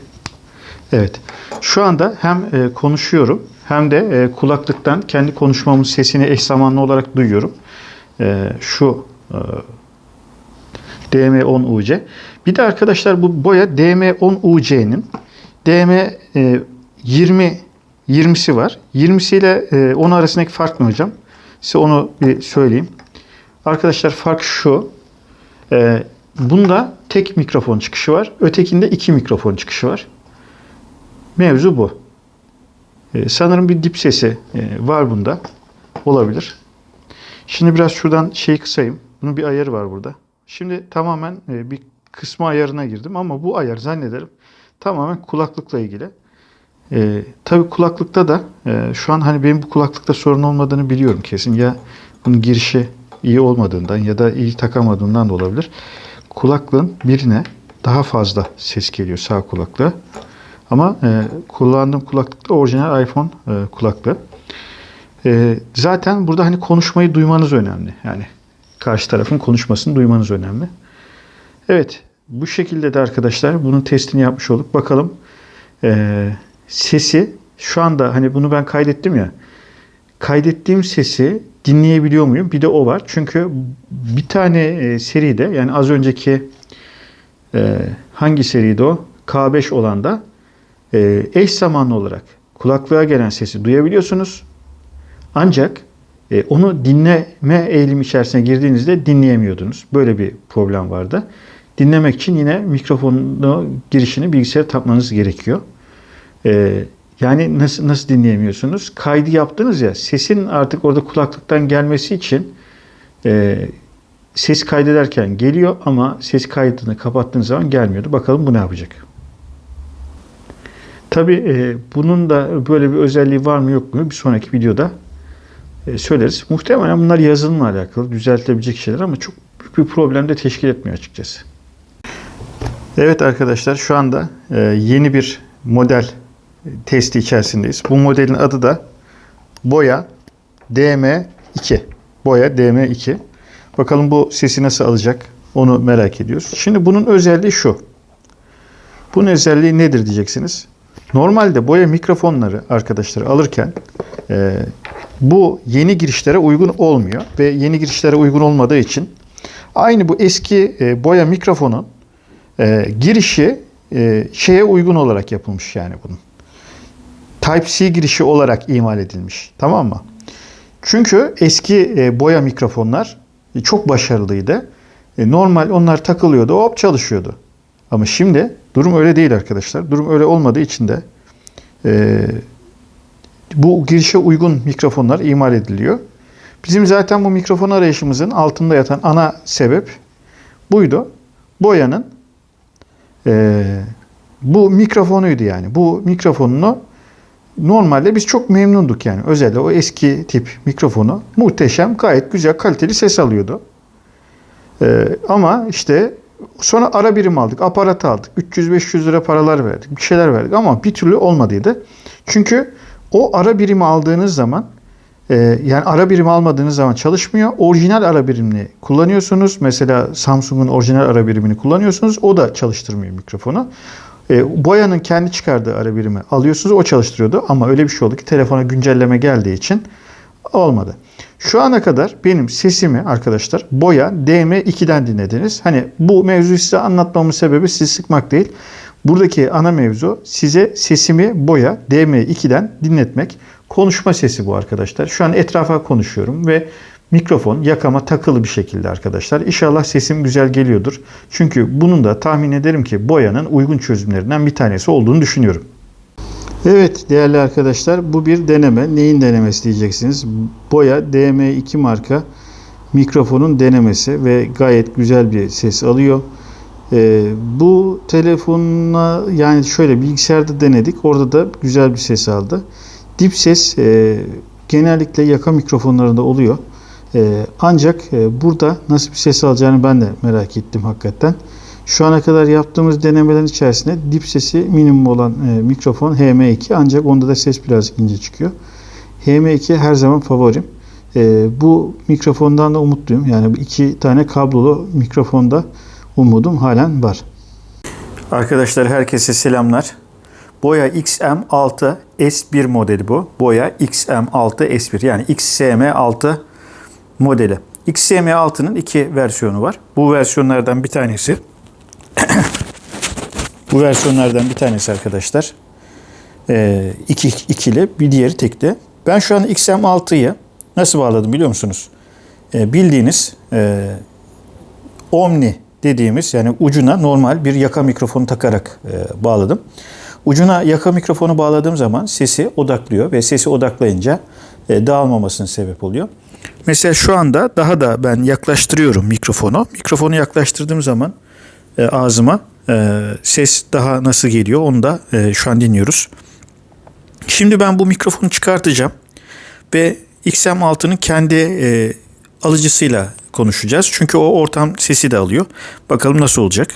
Evet. Şu anda hem e, konuşuyorum hem de e, kulaklıktan kendi konuşmamın sesini eş zamanlı olarak duyuyorum. E, şu e, DM10UC. Bir de arkadaşlar bu boya DM10UC'nin DM e, 20 20'si var. 20'si ile e, 10 arasındaki fark ne hocam? Size onu bir söyleyeyim. Arkadaşlar fark şu. E, bunda tek mikrofon çıkışı var. Ötekinde iki mikrofon çıkışı var. Mevzu bu. E, sanırım bir dip sesi e, var bunda. Olabilir. Şimdi biraz şuradan şeyi kısayım. Bunun bir ayarı var burada. Şimdi tamamen e, bir kısmı ayarına girdim ama bu ayar zannederim tamamen kulaklıkla ilgili. E, tabii kulaklıkta da e, şu an hani benim bu kulaklıkta sorun olmadığını biliyorum kesin. Ya bunun girişi iyi olmadığından ya da iyi takamadığından da olabilir. Kulaklığın birine daha fazla ses geliyor sağ kulaklığa. Ama e, kullandığım kulaklık da orijinal iPhone e, kulaklığı. E, zaten burada hani konuşmayı duymanız önemli. Yani karşı tarafın konuşmasını duymanız önemli. Evet bu şekilde de arkadaşlar bunun testini yapmış olduk. Bakalım e, sesi şu anda hani bunu ben kaydettim ya kaydettiğim sesi dinleyebiliyor muyum? Bir de o var. Çünkü bir tane e, seride yani az önceki e, hangi seriydi o? K5 olan da e, eş zamanlı olarak kulaklığa gelen sesi duyabiliyorsunuz. Ancak e, onu dinleme eğilimi içerisine girdiğinizde dinleyemiyordunuz. Böyle bir problem vardı. Dinlemek için yine mikrofonu girişini bilgisayara takmanız gerekiyor. E, yani nasıl nasıl dinleyemiyorsunuz? Kaydı yaptınız ya sesin artık orada kulaklıktan gelmesi için e, ses kaydederken geliyor ama ses kaydını kapattığınız zaman gelmiyordu. Bakalım bu ne yapacak? Tabi e, bunun da böyle bir özelliği var mı yok mu bir sonraki videoda e, söyleriz. Muhtemelen bunlar yazılımla alakalı düzeltilebilecek şeyler ama çok büyük bir problem de teşkil etmiyor açıkçası. Evet arkadaşlar şu anda e, yeni bir model testi içerisindeyiz. Bu modelin adı da Boya DM2. Boya DM2. Bakalım bu sesi nasıl alacak onu merak ediyoruz. Şimdi bunun özelliği şu. Bunun özelliği nedir diyeceksiniz. Normalde boya mikrofonları arkadaşlar alırken e, bu yeni girişlere uygun olmuyor ve yeni girişlere uygun olmadığı için aynı bu eski e, boya mikrofonun e, girişi e, şeye uygun olarak yapılmış yani bunun. Type-C girişi olarak imal edilmiş. Tamam mı? Çünkü eski e, boya mikrofonlar e, çok başarılıydı. E, normal onlar takılıyordu, hop çalışıyordu. Ama şimdi durum öyle değil arkadaşlar. Durum öyle olmadığı için de bu girişe uygun mikrofonlar imal ediliyor. Bizim zaten bu mikrofon arayışımızın altında yatan ana sebep buydu. Boyanın e, bu mikrofonuydu yani. Bu mikrofonunu normalde biz çok memnunduk yani. Özellikle o eski tip mikrofonu muhteşem, gayet güzel, kaliteli ses alıyordu. E, ama işte Sonra ara birim aldık, aparat aldık. 300-500 lira paralar verdik, bir şeyler verdik ama bir türlü olmadıydı. Çünkü o ara birimi aldığınız zaman e, yani ara birimi almadığınız zaman çalışmıyor. Orijinal ara birimini kullanıyorsunuz. Mesela Samsung'un orijinal ara birimini kullanıyorsunuz. O da çalıştırmıyor mikrofonu. E, Boya'nın kendi çıkardığı ara birimi alıyorsunuz. O çalıştırıyordu ama öyle bir şey oldu ki telefona güncelleme geldiği için olmadı. Şu ana kadar benim sesimi arkadaşlar Boya DM2'den dinlediniz. Hani bu mevzuyu size anlatmamın sebebi sizi sıkmak değil. Buradaki ana mevzu size sesimi Boya DM2'den dinletmek. Konuşma sesi bu arkadaşlar. Şu an etrafa konuşuyorum ve mikrofon yakama takılı bir şekilde arkadaşlar. İnşallah sesim güzel geliyordur. Çünkü bunun da tahmin ederim ki Boya'nın uygun çözümlerinden bir tanesi olduğunu düşünüyorum. Evet değerli arkadaşlar bu bir deneme. Neyin denemesi diyeceksiniz. Boya DM2 marka mikrofonun denemesi ve gayet güzel bir ses alıyor. Ee, bu telefonla yani şöyle bilgisayarda denedik. Orada da güzel bir ses aldı. Dip ses e, genellikle yaka mikrofonlarında oluyor. E, ancak e, burada nasıl bir ses alacağını ben de merak ettim hakikaten. Şu ana kadar yaptığımız denemelerin içerisinde dip sesi minimum olan e, mikrofon HM2 ancak onda da ses birazcık ince çıkıyor. HM2 her zaman favorim. E, bu mikrofondan da umutluyum. Yani iki tane kablolu mikrofonda umudum halen var. Arkadaşlar herkese selamlar. Boya XM6 S1 modeli bu. Boya XM6 S1 yani XSM6 modeli. XSM6'nın iki versiyonu var. Bu versiyonlardan bir tanesi bu versiyonlardan bir tanesi arkadaşlar e, iki, ikili bir diğeri tekli. Ben şu an XM6'yı nasıl bağladım biliyor musunuz? E, bildiğiniz e, Omni dediğimiz yani ucuna normal bir yaka mikrofonu takarak e, bağladım. Ucuna yaka mikrofonu bağladığım zaman sesi odaklıyor ve sesi odaklayınca e, dağılmamasına sebep oluyor. Mesela şu anda daha da ben yaklaştırıyorum mikrofonu. Mikrofonu yaklaştırdığım zaman e, ağzıma e, ses daha nasıl geliyor onu da e, şu an dinliyoruz. Şimdi ben bu mikrofonu çıkartacağım ve XM6'nın kendi e, alıcısıyla konuşacağız. Çünkü o ortam sesi de alıyor. Bakalım nasıl olacak.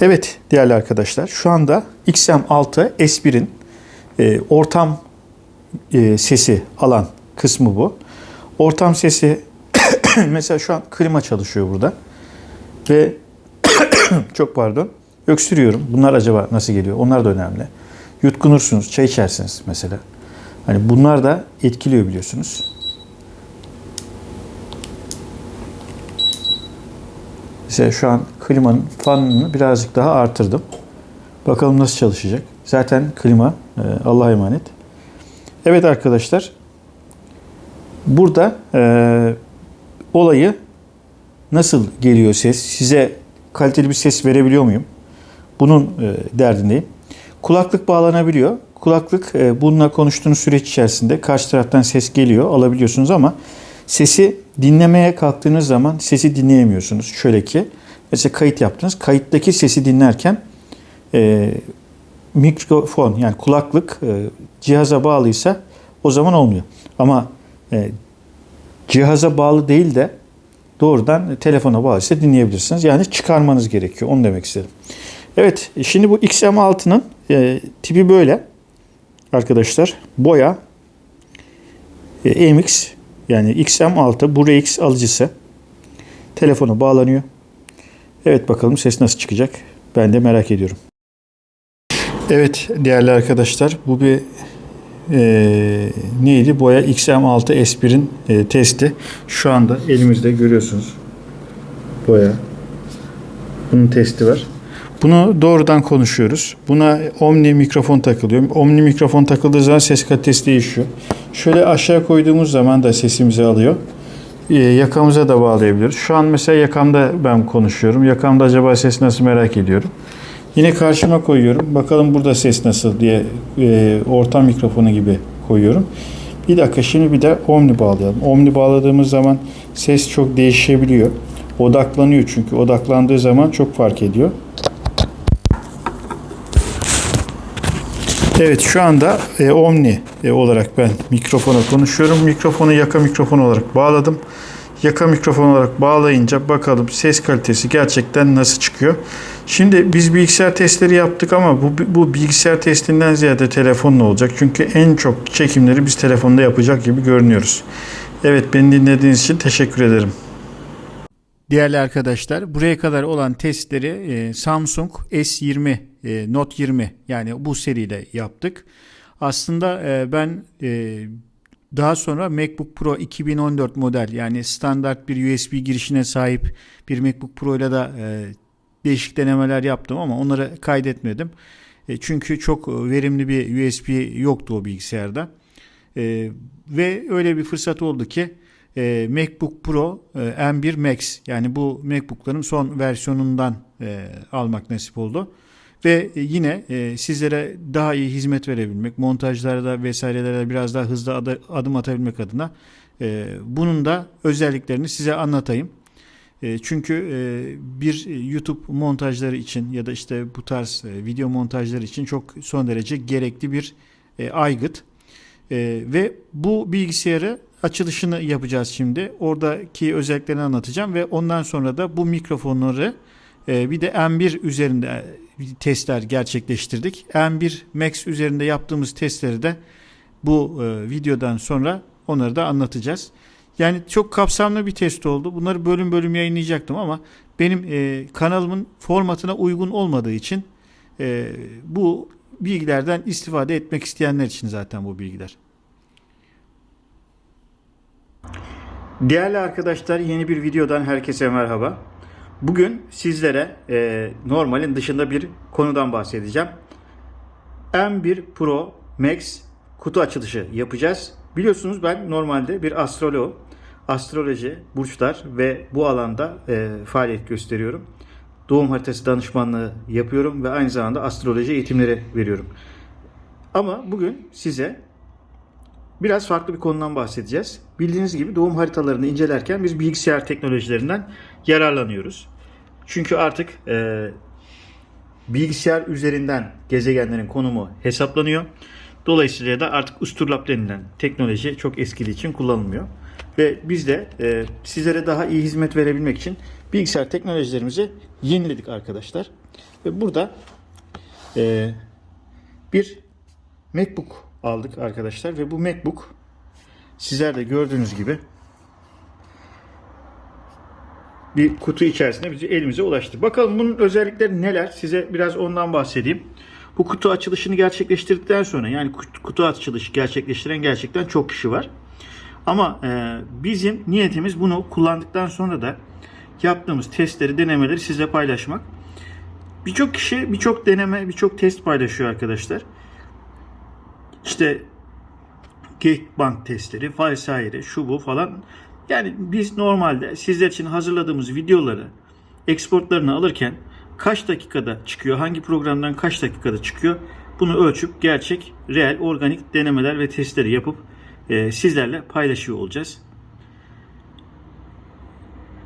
Evet değerli arkadaşlar şu anda XM6 S1'in e, ortam e, sesi alan kısmı bu. Ortam sesi mesela şu an klima çalışıyor burada. Ve çok pardon öksürüyorum. Bunlar acaba nasıl geliyor? Onlar da önemli. Yutkunursunuz, çay içersiniz mesela. Hani bunlar da etkiliyor biliyorsunuz. Mesela şu an klimanın fanını birazcık daha artırdım. Bakalım nasıl çalışacak. Zaten klima e, Allah'a emanet. Evet arkadaşlar. Burada e, olayı nasıl geliyor ses? Size kaliteli bir ses verebiliyor muyum? Bunun e, derdindeyim. Kulaklık bağlanabiliyor. Kulaklık e, bununla konuştuğunuz süreç içerisinde karşı taraftan ses geliyor, alabiliyorsunuz ama sesi dinlemeye kalktığınız zaman sesi dinleyemiyorsunuz. Şöyle ki mesela kayıt yaptınız. Kayıttaki sesi dinlerken e, mikrofon yani kulaklık e, cihaza bağlıysa o zaman olmuyor. Ama e, cihaza bağlı değil de doğrudan telefona bağlıysa dinleyebilirsiniz. Yani çıkarmanız gerekiyor. Onu demek istedim. Evet şimdi bu XM6'nın e, tipi böyle arkadaşlar. Boya e, MX yani XM6 bu RX alıcısı telefona bağlanıyor. Evet bakalım ses nasıl çıkacak. Ben de merak ediyorum. Evet değerli arkadaşlar bu bir e, neydi? Boya XM6 S1'in e, testi. Şu anda elimizde görüyorsunuz. Boya. Bunun testi var. Bunu doğrudan konuşuyoruz. Buna Omni mikrofon takılıyor. Omni mikrofon takıldığı zaman ses kalitesi değişiyor. Şöyle aşağı koyduğumuz zaman da sesimizi alıyor. Ee, yakamıza da bağlayabiliyoruz. Şu an mesela yakamda ben konuşuyorum. Yakamda acaba ses nasıl merak ediyorum. Yine karşıma koyuyorum. Bakalım burada ses nasıl diye e, ortam mikrofonu gibi koyuyorum. Bir dakika şimdi bir de Omni bağlayalım. Omni bağladığımız zaman ses çok değişebiliyor. Odaklanıyor çünkü. Odaklandığı zaman çok fark ediyor. Evet şu anda e, Omni e, olarak ben mikrofona konuşuyorum. Mikrofonu yaka mikrofon olarak bağladım. Yaka mikrofon olarak bağlayınca bakalım ses kalitesi gerçekten nasıl çıkıyor. Şimdi biz bilgisayar testleri yaptık ama bu, bu bilgisayar testinden ziyade telefonla olacak. Çünkü en çok çekimleri biz telefonda yapacak gibi görünüyoruz. Evet beni dinlediğiniz için teşekkür ederim. Değerli arkadaşlar buraya kadar olan testleri e, Samsung S20 e, Note 20 yani bu seriyle yaptık. Aslında e, ben e, daha sonra MacBook Pro 2014 model yani standart bir USB girişine sahip bir MacBook Pro ile de e, değişik denemeler yaptım ama onları kaydetmedim. E, çünkü çok verimli bir USB yoktu o bilgisayarda. E, ve öyle bir fırsat oldu ki e, MacBook Pro e, M1 Max yani bu MacBook'ların son versiyonundan e, almak nasip oldu. Ve e, yine e, sizlere daha iyi hizmet verebilmek, montajlarda vesairelerde biraz daha hızlı adı- adım atabilmek adına e, bunun da özelliklerini size anlatayım. E, çünkü e, bir YouTube montajları için ya da işte bu tarz e, video montajları için çok son derece gerekli bir e, aygıt. E, ve bu bilgisayarı açılışını yapacağız şimdi. Oradaki özelliklerini anlatacağım ve ondan sonra da bu mikrofonları e, bir de M1 üzerinde e, testler gerçekleştirdik. M1 Max üzerinde yaptığımız testleri de bu e, videodan sonra onları da anlatacağız. Yani çok kapsamlı bir test oldu. Bunları bölüm bölüm yayınlayacaktım ama benim e, kanalımın formatına uygun olmadığı için e, bu bilgilerden istifade etmek isteyenler için zaten bu bilgiler. Değerli arkadaşlar yeni bir videodan herkese merhaba. Bugün sizlere e, normalin dışında bir konudan bahsedeceğim. M1 Pro Max kutu açılışı yapacağız. Biliyorsunuz ben normalde bir astrolog, astroloji, burçlar ve bu alanda e, faaliyet gösteriyorum. Doğum haritası danışmanlığı yapıyorum ve aynı zamanda astroloji eğitimleri veriyorum. Ama bugün size biraz farklı bir konudan bahsedeceğiz. Bildiğiniz gibi doğum haritalarını incelerken biz bilgisayar teknolojilerinden yararlanıyoruz. Çünkü artık e, bilgisayar üzerinden gezegenlerin konumu hesaplanıyor. Dolayısıyla da artık usturlap denilen teknoloji çok eskidiği için kullanılmıyor. Ve biz de e, sizlere daha iyi hizmet verebilmek için bilgisayar teknolojilerimizi yeniledik arkadaşlar. Ve burada e, bir MacBook aldık arkadaşlar ve bu MacBook sizler de gördüğünüz gibi bir kutu içerisinde bizi elimize ulaştı. Bakalım bunun özellikleri neler? Size biraz ondan bahsedeyim. Bu kutu açılışını gerçekleştirdikten sonra yani kutu- açılışı gerçekleştiren gerçekten çok kişi var. Ama e, bizim niyetimiz bunu kullandıktan sonra da yaptığımız testleri, denemeleri sizle paylaşmak. Birçok kişi birçok deneme, birçok test paylaşıyor arkadaşlar. İşte Geekbank testleri vesaire şu bu falan. Yani biz normalde sizler için hazırladığımız videoları exportlarını alırken kaç dakikada çıkıyor, hangi programdan kaç dakikada çıkıyor bunu ölçüp gerçek, reel, organik denemeler ve testleri yapıp e, sizlerle paylaşıyor olacağız.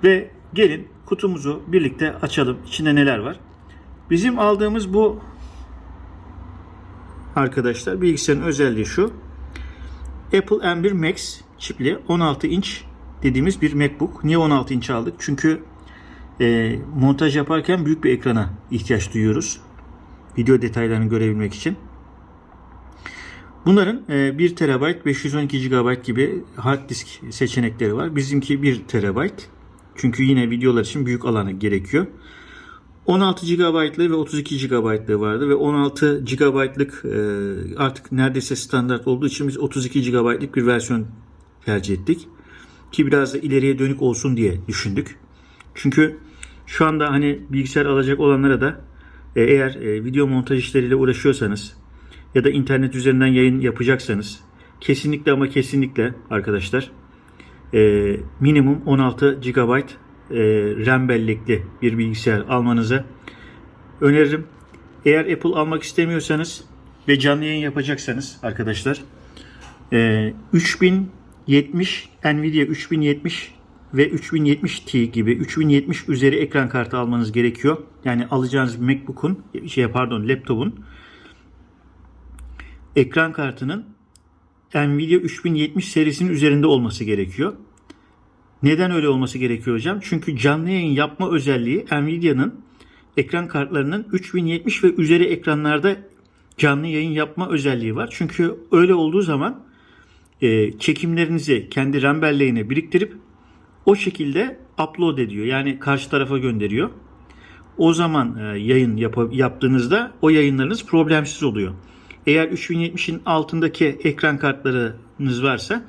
Ve gelin kutumuzu birlikte açalım. İçinde neler var? Bizim aldığımız bu arkadaşlar bilgisayarın özelliği şu. Apple M1 Max çipli 16 inç dediğimiz bir MacBook. Niye 16 inç aldık? Çünkü e, montaj yaparken büyük bir ekrana ihtiyaç duyuyoruz. Video detaylarını görebilmek için. Bunların e, 1 TB, 512 GB gibi hard disk seçenekleri var. Bizimki 1 TB. Çünkü yine videolar için büyük alanı gerekiyor. 16 GB'lığı ve 32 GB'lığı vardı ve 16 GB'lık e, artık neredeyse standart olduğu için biz 32 GB'lık bir versiyon tercih ettik. Ki biraz da ileriye dönük olsun diye düşündük. Çünkü şu anda hani bilgisayar alacak olanlara da e, eğer e, video montaj işleriyle uğraşıyorsanız ya da internet üzerinden yayın yapacaksanız kesinlikle ama kesinlikle arkadaşlar e, minimum 16 GB e, RAM bellekli bir bilgisayar almanızı öneririm. Eğer Apple almak istemiyorsanız ve canlı yayın yapacaksanız arkadaşlar e, 3070 Nvidia 3070 ve 3070 Ti gibi 3070 üzeri ekran kartı almanız gerekiyor. Yani alacağınız MacBook'un şey pardon laptopun ekran kartının Nvidia 3070 serisinin üzerinde olması gerekiyor. Neden öyle olması gerekiyor hocam? Çünkü canlı yayın yapma özelliği Nvidia'nın ekran kartlarının 3070 ve üzeri ekranlarda canlı yayın yapma özelliği var. Çünkü öyle olduğu zaman e, çekimlerinizi kendi RAM belleğine biriktirip o şekilde upload ediyor. Yani karşı tarafa gönderiyor. O zaman e, yayın yap- yaptığınızda o yayınlarınız problemsiz oluyor. Eğer 3070'in altındaki ekran kartlarınız varsa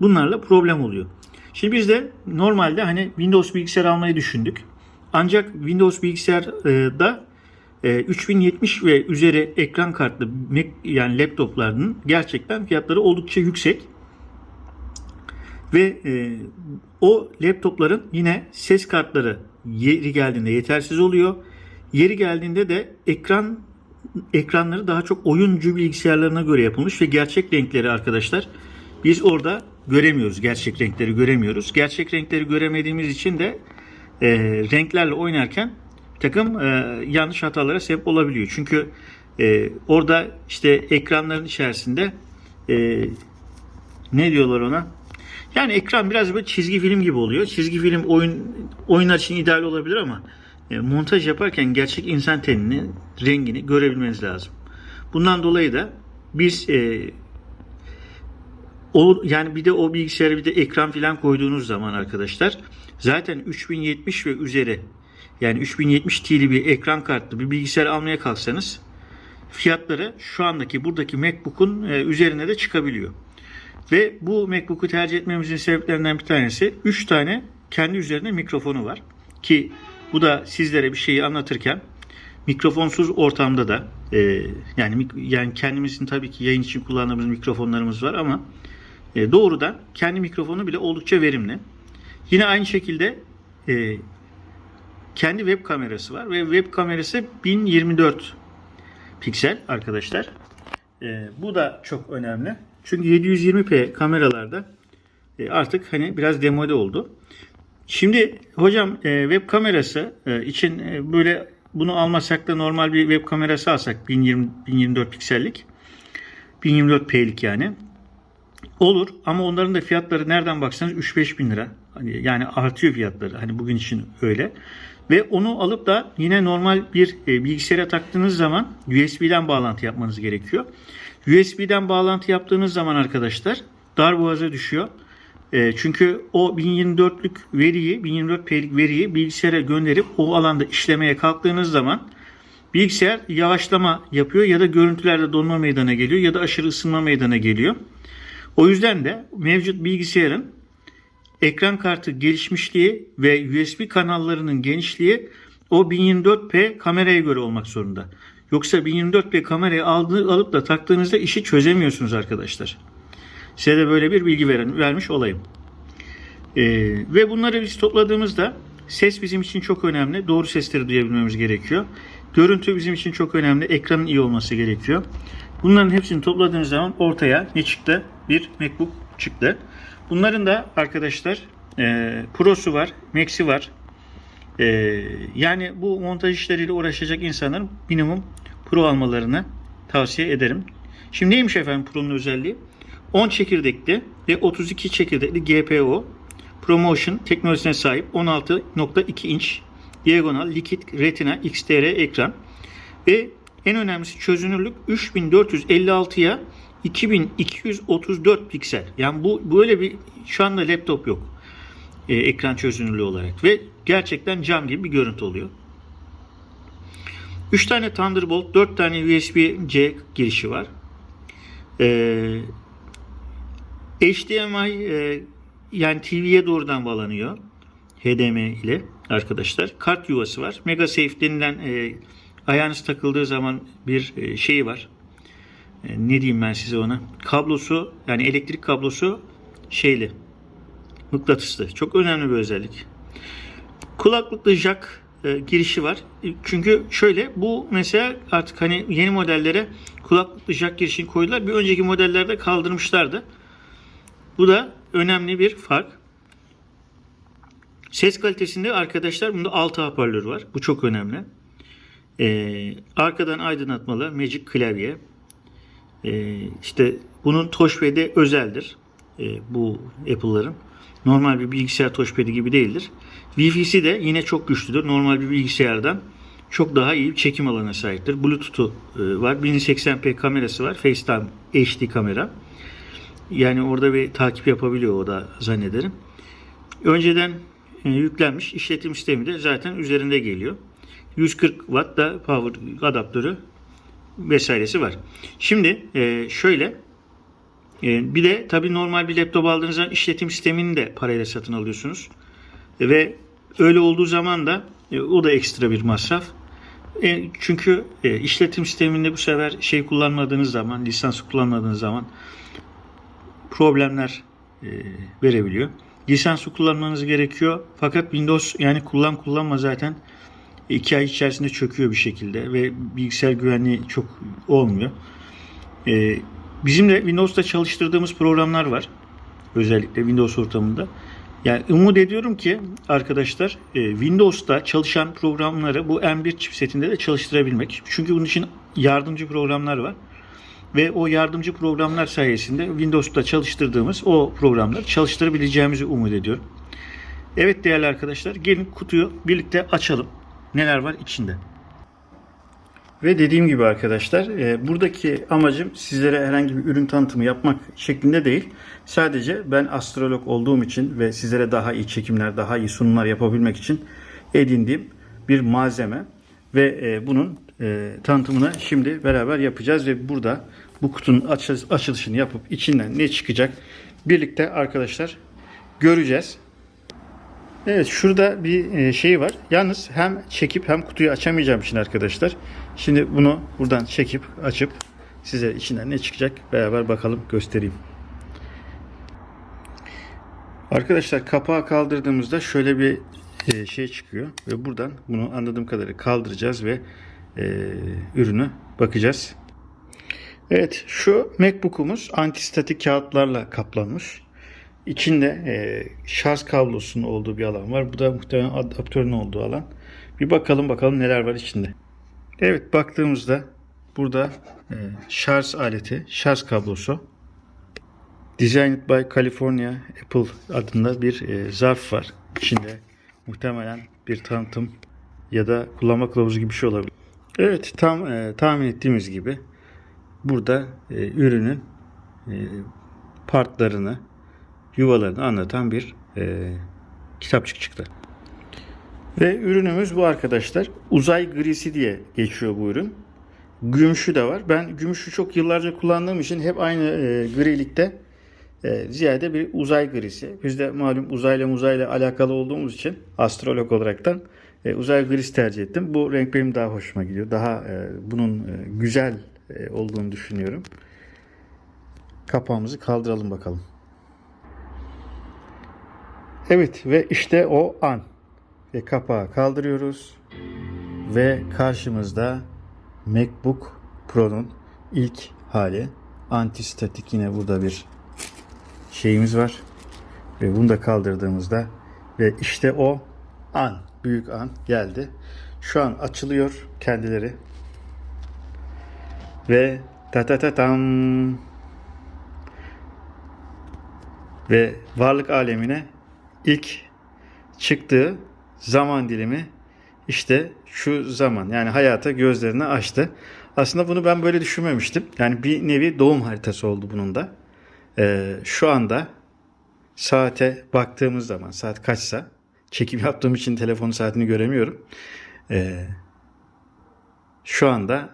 bunlarla problem oluyor. Şimdi biz de normalde hani Windows bilgisayar almayı düşündük. Ancak Windows bilgisayarda e, 3070 ve üzeri ekran kartlı yani laptoplarının gerçekten fiyatları oldukça yüksek. Ve e, o laptopların yine ses kartları yeri geldiğinde yetersiz oluyor. Yeri geldiğinde de ekran ekranları daha çok oyuncu bilgisayarlarına göre yapılmış ve gerçek renkleri arkadaşlar biz orada göremiyoruz. Gerçek renkleri göremiyoruz. Gerçek renkleri göremediğimiz için de e, renklerle oynarken takım e, yanlış hatalara sebep olabiliyor. Çünkü e, orada işte ekranların içerisinde e, ne diyorlar ona? Yani ekran biraz böyle çizgi film gibi oluyor. Çizgi film oyun oyunlar için ideal olabilir ama montaj yaparken gerçek insan tenini, rengini görebilmeniz lazım. Bundan dolayı da biz e, o yani bir de o bilgisayara bir de ekran falan koyduğunuz zaman arkadaşlar zaten 3070 ve üzeri yani 3070 T'li bir ekran kartlı bir bilgisayar almaya kalksanız fiyatları şu andaki buradaki MacBook'un e, üzerine de çıkabiliyor. Ve bu MacBook'u tercih etmemizin sebeplerinden bir tanesi 3 tane kendi üzerine mikrofonu var. Ki bu da sizlere bir şeyi anlatırken mikrofonsuz ortamda da e, yani yani kendimizin tabii ki yayın için kullandığımız mikrofonlarımız var ama e, doğrudan kendi mikrofonu bile oldukça verimli. Yine aynı şekilde e, kendi web kamerası var ve web kamerası 1024 piksel arkadaşlar. E, bu da çok önemli. Çünkü 720p kameralarda e, artık hani biraz demode oldu. Şimdi hocam e, web kamerası e, için e, böyle bunu almasak da normal bir web kamerası alsak 1020 1024 piksellik 1024p'lik yani olur ama onların da fiyatları nereden baksanız 3-5 bin lira. Hani yani artıyor fiyatları. Hani bugün için öyle. Ve onu alıp da yine normal bir e, bilgisayara taktığınız zaman USB'den bağlantı yapmanız gerekiyor. USB'den bağlantı yaptığınız zaman arkadaşlar darboğaza düşüyor. E, çünkü o 1024'lük veriyi, 1024p'lik veriyi bilgisayara gönderip o alanda işlemeye kalktığınız zaman bilgisayar yavaşlama yapıyor ya da görüntülerde donma meydana geliyor ya da aşırı ısınma meydana geliyor. O yüzden de mevcut bilgisayarın ekran kartı gelişmişliği ve USB kanallarının genişliği o 1024p kameraya göre olmak zorunda. Yoksa 1024p kamerayı aldı, alıp da taktığınızda işi çözemiyorsunuz arkadaşlar. Size de böyle bir bilgi veren, vermiş olayım. Ee, ve bunları biz topladığımızda ses bizim için çok önemli. Doğru sesleri duyabilmemiz gerekiyor. Görüntü bizim için çok önemli. Ekranın iyi olması gerekiyor. Bunların hepsini topladığınız zaman ortaya ne çıktı? Bir MacBook çıktı. Bunların da arkadaşlar e, Pro'su var, Max'i var. E, yani bu montaj işleriyle uğraşacak insanların minimum Pro almalarını tavsiye ederim. Şimdi neymiş efendim Pro'nun özelliği? 10 çekirdekli ve 32 çekirdekli GPU ProMotion teknolojisine sahip 16.2 inç diagonal likit retina XDR ekran ve en önemlisi çözünürlük 3456'ya 2234 piksel. Yani bu böyle bir şu anda laptop yok. Ee, ekran çözünürlüğü olarak ve gerçekten cam gibi bir görüntü oluyor. 3 tane Thunderbolt, 4 tane USB-C girişi var. Ee, HDMI e, yani TV'ye doğrudan bağlanıyor. HDMI ile arkadaşlar. Kart yuvası var. MegaSafe denilen e, ayağınız takıldığı zaman bir e, şeyi var. E, ne diyeyim ben size ona? Kablosu yani elektrik kablosu şeyli. Mıknatıslı. Çok önemli bir özellik. Kulaklıklı jack e, girişi var. E, Çünkü şöyle bu mesela artık hani yeni modellere kulaklıklı jack girişini koydular. Bir önceki modellerde kaldırmışlardı. Bu da önemli bir fark. Ses kalitesinde arkadaşlar bunda 6 hoparlör var. Bu çok önemli. Ee, arkadan aydınlatmalı Magic klavye. Ee, işte bunun touchpad'i özeldir. Ee, bu Apple'ların. Normal bir bilgisayar touchpad'i gibi değildir. Wi-Fi'si de yine çok güçlüdür. Normal bir bilgisayardan çok daha iyi bir çekim alanına sahiptir. Bluetooth'u e, var. 1080p kamerası var. FaceTime HD kamera. Yani orada bir takip yapabiliyor o da zannederim. Önceden e, yüklenmiş işletim sistemi de zaten üzerinde geliyor. 140 watt da power adaptörü vesairesi var. Şimdi e, şöyle e, bir de tabi normal bir laptop aldığınız zaman işletim sistemini de parayla satın alıyorsunuz. Ve öyle olduğu zaman da o da ekstra bir masraf. Çünkü işletim sisteminde bu sefer şey kullanmadığınız zaman, lisans kullanmadığınız zaman problemler e, verebiliyor. Lisanslı kullanmanız gerekiyor. Fakat Windows yani kullan kullanma zaten 2 ay içerisinde çöküyor bir şekilde ve bilgisayar güvenliği çok olmuyor. E, bizim de Windows'ta çalıştırdığımız programlar var. Özellikle Windows ortamında. Yani umut ediyorum ki arkadaşlar e, Windows'ta çalışan programları bu M1 chipsetinde de çalıştırabilmek. Çünkü bunun için yardımcı programlar var. Ve o yardımcı programlar sayesinde Windows'ta çalıştırdığımız o programları çalıştırabileceğimizi umut ediyorum. Evet değerli arkadaşlar gelin kutuyu birlikte açalım. Neler var içinde. Ve dediğim gibi arkadaşlar e, buradaki amacım sizlere herhangi bir ürün tanıtımı yapmak şeklinde değil. Sadece ben astrolog olduğum için ve sizlere daha iyi çekimler, daha iyi sunumlar yapabilmek için edindiğim bir malzeme. Ve e, bunun e, tanıtımını şimdi beraber yapacağız ve burada bu kutunun açı- açılışını yapıp içinden ne çıkacak birlikte arkadaşlar göreceğiz. Evet şurada bir e, şey var. Yalnız hem çekip hem kutuyu açamayacağım için arkadaşlar. Şimdi bunu buradan çekip açıp size içinden ne çıkacak beraber bakalım göstereyim. Arkadaşlar kapağı kaldırdığımızda şöyle bir e, şey çıkıyor ve buradan bunu anladığım kadarıyla kaldıracağız ve e, ürünü bakacağız. Evet şu MacBook'umuz antistatik kağıtlarla kaplanmış. İçinde e, şarj kablosunun olduğu bir alan var. Bu da muhtemelen adaptörün olduğu alan. Bir bakalım bakalım neler var içinde. Evet baktığımızda burada e, şarj aleti, şarj kablosu. Designed by California Apple adında bir e, zarf var. İçinde muhtemelen bir tanıtım ya da kullanma kılavuzu gibi bir şey olabilir. Evet tam e, tahmin ettiğimiz gibi burada e, ürünün e, partlarını, yuvalarını anlatan bir e, kitapçık çıktı. Ve ürünümüz bu arkadaşlar. Uzay grisi diye geçiyor bu ürün. Gümüşü de var. Ben gümüşü çok yıllarca kullandığım için hep aynı e, grilikte e, ziyade bir uzay grisi. Biz de malum uzayla muzayla alakalı olduğumuz için astrolog olaraktan e, uzay grisi tercih ettim. Bu renk benim daha hoşuma gidiyor. Daha e, bunun e, güzel olduğunu düşünüyorum. Kapağımızı kaldıralım bakalım. Evet ve işte o an. Ve kapağı kaldırıyoruz. Ve karşımızda MacBook Pro'nun ilk hali. Antistatik yine burada bir şeyimiz var. Ve bunu da kaldırdığımızda ve işte o an, büyük an geldi. Şu an açılıyor kendileri. Ve ta ta ta tam ve varlık alemine ilk çıktığı zaman dilimi işte şu zaman yani hayata gözlerini açtı. Aslında bunu ben böyle düşünmemiştim. Yani bir nevi doğum haritası oldu bunun da. Ee, şu anda saate baktığımız zaman saat kaçsa çekim yaptığım için telefonun saatini göremiyorum. Ee, şu anda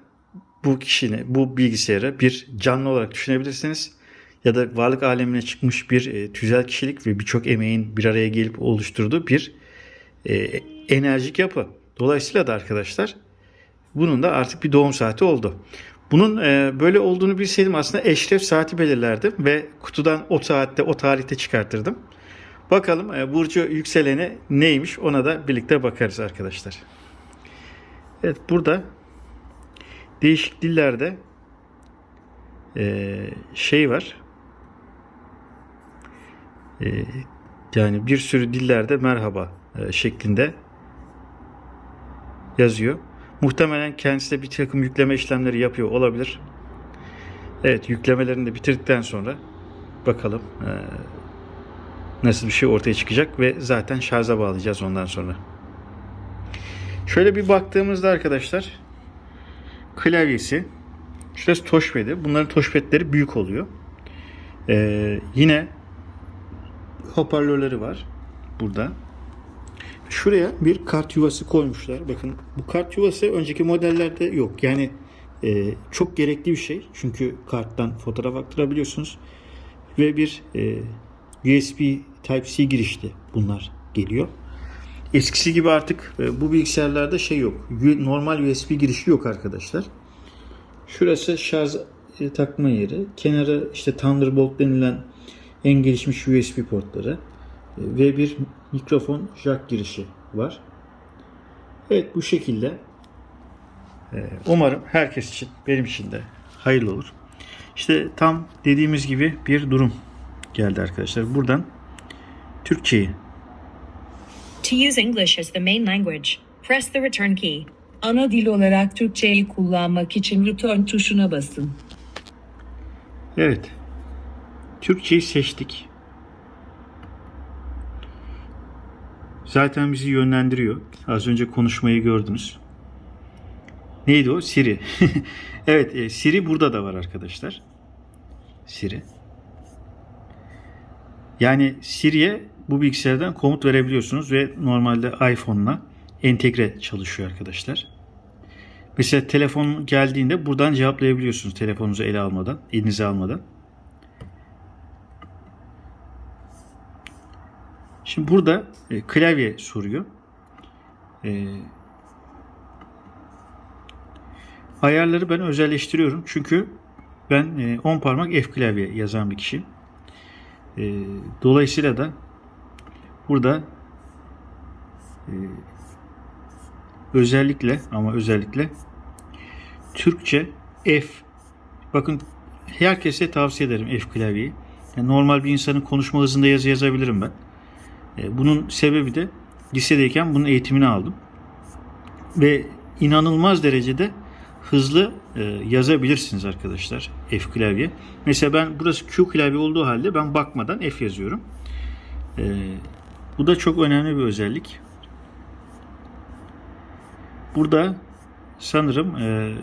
bu kişinin bu bilgisayarı bir canlı olarak düşünebilirsiniz ya da varlık alemine çıkmış bir e, tüzel kişilik ve birçok emeğin bir araya gelip oluşturduğu bir e, enerjik yapı. Dolayısıyla da arkadaşlar bunun da artık bir doğum saati oldu. Bunun e, böyle olduğunu bilseydim aslında eşref saati belirlerdim ve kutudan o saatte o tarihte çıkartırdım. Bakalım e, burcu yükseleni neymiş ona da birlikte bakarız arkadaşlar. Evet burada değişik dillerde e, şey var. E, yani bir sürü dillerde merhaba e, şeklinde yazıyor. Muhtemelen kendisi de bir takım yükleme işlemleri yapıyor olabilir. Evet yüklemelerini de bitirdikten sonra bakalım e, nasıl bir şey ortaya çıkacak ve zaten şarja bağlayacağız ondan sonra. Şöyle bir baktığımızda arkadaşlar klavyesi şurası touchpad'i. Bunların touchpad'leri büyük oluyor. Ee, yine hoparlörleri var burada. Şuraya bir kart yuvası koymuşlar. Bakın bu kart yuvası önceki modellerde yok. Yani e, çok gerekli bir şey. Çünkü karttan fotoğraf aktarabiliyorsunuz. Ve bir e, USB Type-C girişli bunlar geliyor. Eskisi gibi artık e, bu bilgisayarlarda şey yok. Normal USB girişi yok arkadaşlar. Şurası şarj e, takma yeri. Kenarı işte Thunderbolt denilen en gelişmiş USB portları e, ve bir mikrofon jack girişi var. Evet bu şekilde. Umarım herkes için, benim için de hayırlı olur. İşte tam dediğimiz gibi bir durum geldi arkadaşlar. Buradan Türkçeyi To use English as the main language, press the return key. Ana dil olarak Türkçeyi kullanmak için return tuşuna basın. Evet. Türkçeyi seçtik. Zaten bizi yönlendiriyor. Az önce konuşmayı gördünüz. Neydi o? Siri. evet, e, Siri burada da var arkadaşlar. Siri. Yani Siri'ye bu bilgisayardan komut verebiliyorsunuz ve normalde iPhone'la entegre çalışıyor arkadaşlar. Mesela telefon geldiğinde buradan cevaplayabiliyorsunuz telefonunuzu ele almadan, elinize almadan. Şimdi burada e, klavye soruyor. E, ayarları ben özelleştiriyorum. Çünkü ben e, 10 parmak F klavye yazan bir kişi. E, dolayısıyla da burada e, özellikle ama özellikle Türkçe F bakın herkese tavsiye ederim F klavyeyi. Yani normal bir insanın konuşma hızında yazı yazabilirim ben. E, Bunun sebebi de lisedeyken bunun eğitimini aldım. Ve inanılmaz derecede hızlı e, yazabilirsiniz arkadaşlar F klavye. Mesela ben burası Q klavye olduğu halde ben bakmadan F yazıyorum. E, bu da çok önemli bir özellik. Burada sanırım e,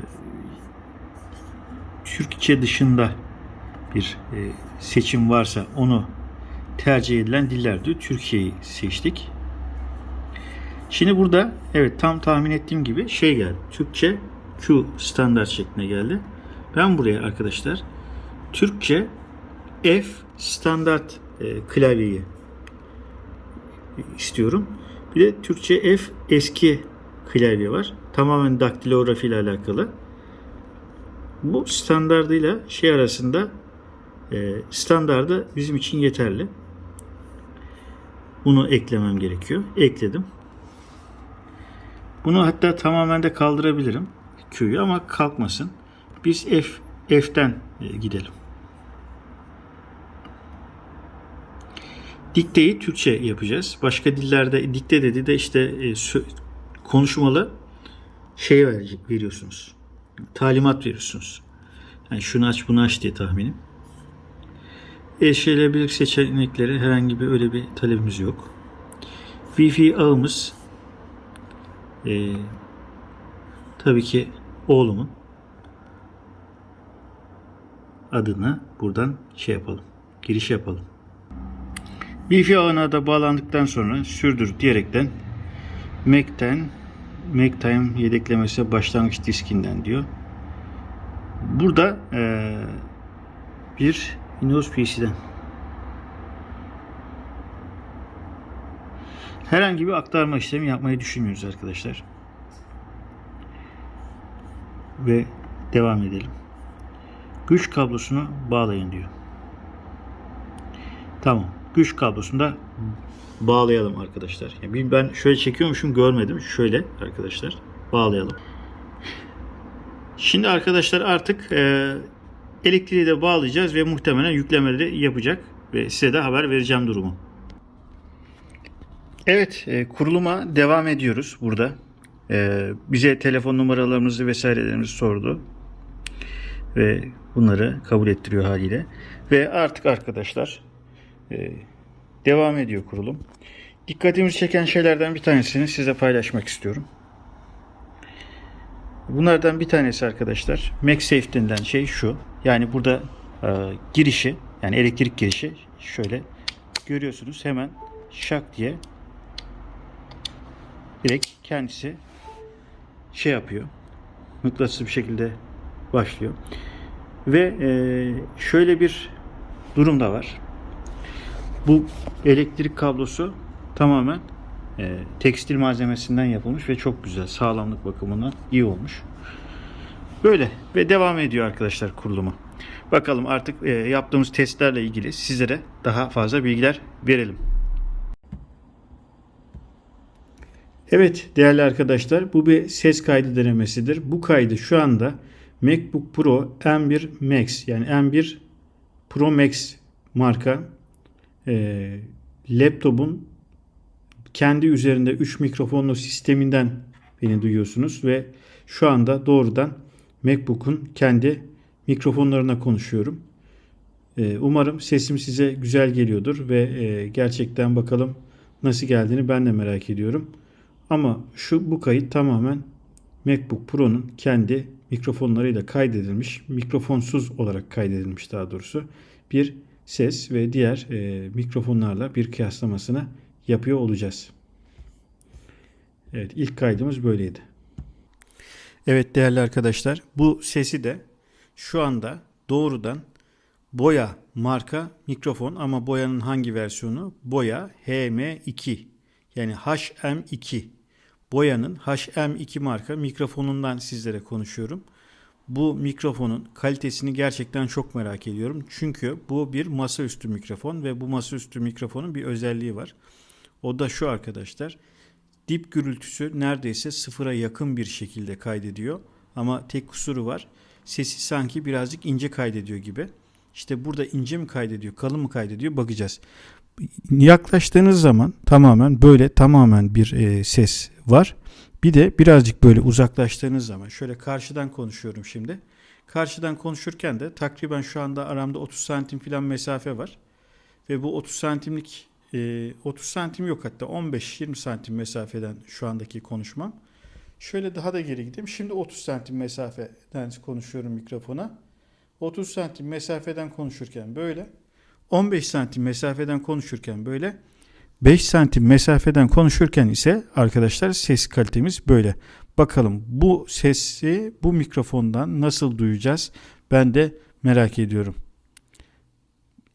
Türkçe dışında bir e, seçim varsa onu tercih edilen diller diyor. Türkiye'yi seçtik. Şimdi burada evet tam tahmin ettiğim gibi şey geldi. Türkçe Q standart şeklinde geldi. Ben buraya arkadaşlar Türkçe F standart e, klavyeyi istiyorum. Bir de Türkçe F eski klavye var. Tamamen daktilografi ile alakalı. Bu standardıyla şey arasında e, standardı bizim için yeterli. Bunu eklemem gerekiyor. Ekledim. Bunu hatta tamamen de kaldırabilirim. Q'yu ama kalkmasın. Biz F F'ten e, gidelim. Dikteyi Türkçe yapacağız. Başka dillerde dikte dedi de işte e, konuşmalı şey verecek veriyorsunuz. Talimat veriyorsunuz. Yani şunu aç bunu aç diye tahminim. Erişilebilirlik seçenekleri herhangi bir öyle bir talebimiz yok. Wi-Fi ağımız e, tabii ki oğlumun adını buradan şey yapalım. Giriş yapalım. Wi-Fi ağına da bağlandıktan sonra sürdür diyerekten Mac'ten MacTime yedeklemesi başlangıç diskinden diyor. Burada e, bir Windows PC'den herhangi bir aktarma işlemi yapmayı düşünmüyoruz arkadaşlar. Ve devam edelim. Güç kablosunu bağlayın diyor. Tamam. Güç kablosunu da bağlayalım arkadaşlar. Yani ben şöyle çekiyormuşum görmedim. Şöyle arkadaşlar bağlayalım. Şimdi arkadaşlar artık e, elektriği de bağlayacağız ve muhtemelen yüklemeleri yapacak ve size de haber vereceğim durumu. Evet e, kuruluma devam ediyoruz burada. E, bize telefon numaralarımızı vesairelerimizi sordu. Ve bunları kabul ettiriyor haliyle. Ve artık arkadaşlar e, devam ediyor kurulum. Dikkatimizi çeken şeylerden bir tanesini size paylaşmak istiyorum. Bunlardan bir tanesi arkadaşlar MagSafe denilen şey şu. Yani burada e, girişi yani elektrik girişi şöyle görüyorsunuz hemen şak diye direkt kendisi şey yapıyor. Mıknatıs bir şekilde başlıyor. Ve e, şöyle bir durum da var. Bu elektrik kablosu tamamen e, tekstil malzemesinden yapılmış ve çok güzel. Sağlamlık bakımından iyi olmuş. Böyle ve devam ediyor arkadaşlar kurulumu. Bakalım artık e, yaptığımız testlerle ilgili sizlere daha fazla bilgiler verelim. Evet değerli arkadaşlar bu bir ses kaydı denemesidir. Bu kaydı şu anda MacBook Pro M1 Max yani M1 Pro Max marka e, laptopun kendi üzerinde 3 mikrofonlu sisteminden beni duyuyorsunuz ve şu anda doğrudan MacBook'un kendi mikrofonlarına konuşuyorum. E, umarım sesim size güzel geliyordur ve e, gerçekten bakalım nasıl geldiğini ben de merak ediyorum. Ama şu bu kayıt tamamen MacBook Pro'nun kendi mikrofonlarıyla kaydedilmiş, mikrofonsuz olarak kaydedilmiş daha doğrusu bir ses ve diğer e, mikrofonlarla bir kıyaslamasını yapıyor olacağız. Evet ilk kaydımız böyleydi. Evet değerli arkadaşlar bu sesi de şu anda doğrudan Boya marka mikrofon ama Boya'nın hangi versiyonu? Boya HM2 yani HM2. Boya'nın HM2 marka mikrofonundan sizlere konuşuyorum. Bu mikrofonun kalitesini gerçekten çok merak ediyorum. Çünkü bu bir masaüstü mikrofon ve bu masaüstü mikrofonun bir özelliği var. O da şu arkadaşlar. Dip gürültüsü neredeyse sıfıra yakın bir şekilde kaydediyor. Ama tek kusuru var. Sesi sanki birazcık ince kaydediyor gibi. İşte burada ince mi kaydediyor, kalın mı kaydediyor bakacağız. Yaklaştığınız zaman tamamen böyle tamamen bir e, ses var. Bir de birazcık böyle uzaklaştığınız zaman şöyle karşıdan konuşuyorum şimdi. Karşıdan konuşurken de takriben şu anda aramda 30 santim falan mesafe var. Ve bu 30 santimlik e, 30 santim yok hatta 15-20 santim mesafeden şu andaki konuşmam. Şöyle daha da geri gideyim. Şimdi 30 santim mesafeden konuşuyorum mikrofona. 30 santim mesafeden konuşurken böyle. 15 santim mesafeden konuşurken böyle. 5 santim mesafeden konuşurken ise arkadaşlar ses kalitemiz böyle. Bakalım bu sesi bu mikrofondan nasıl duyacağız? Ben de merak ediyorum.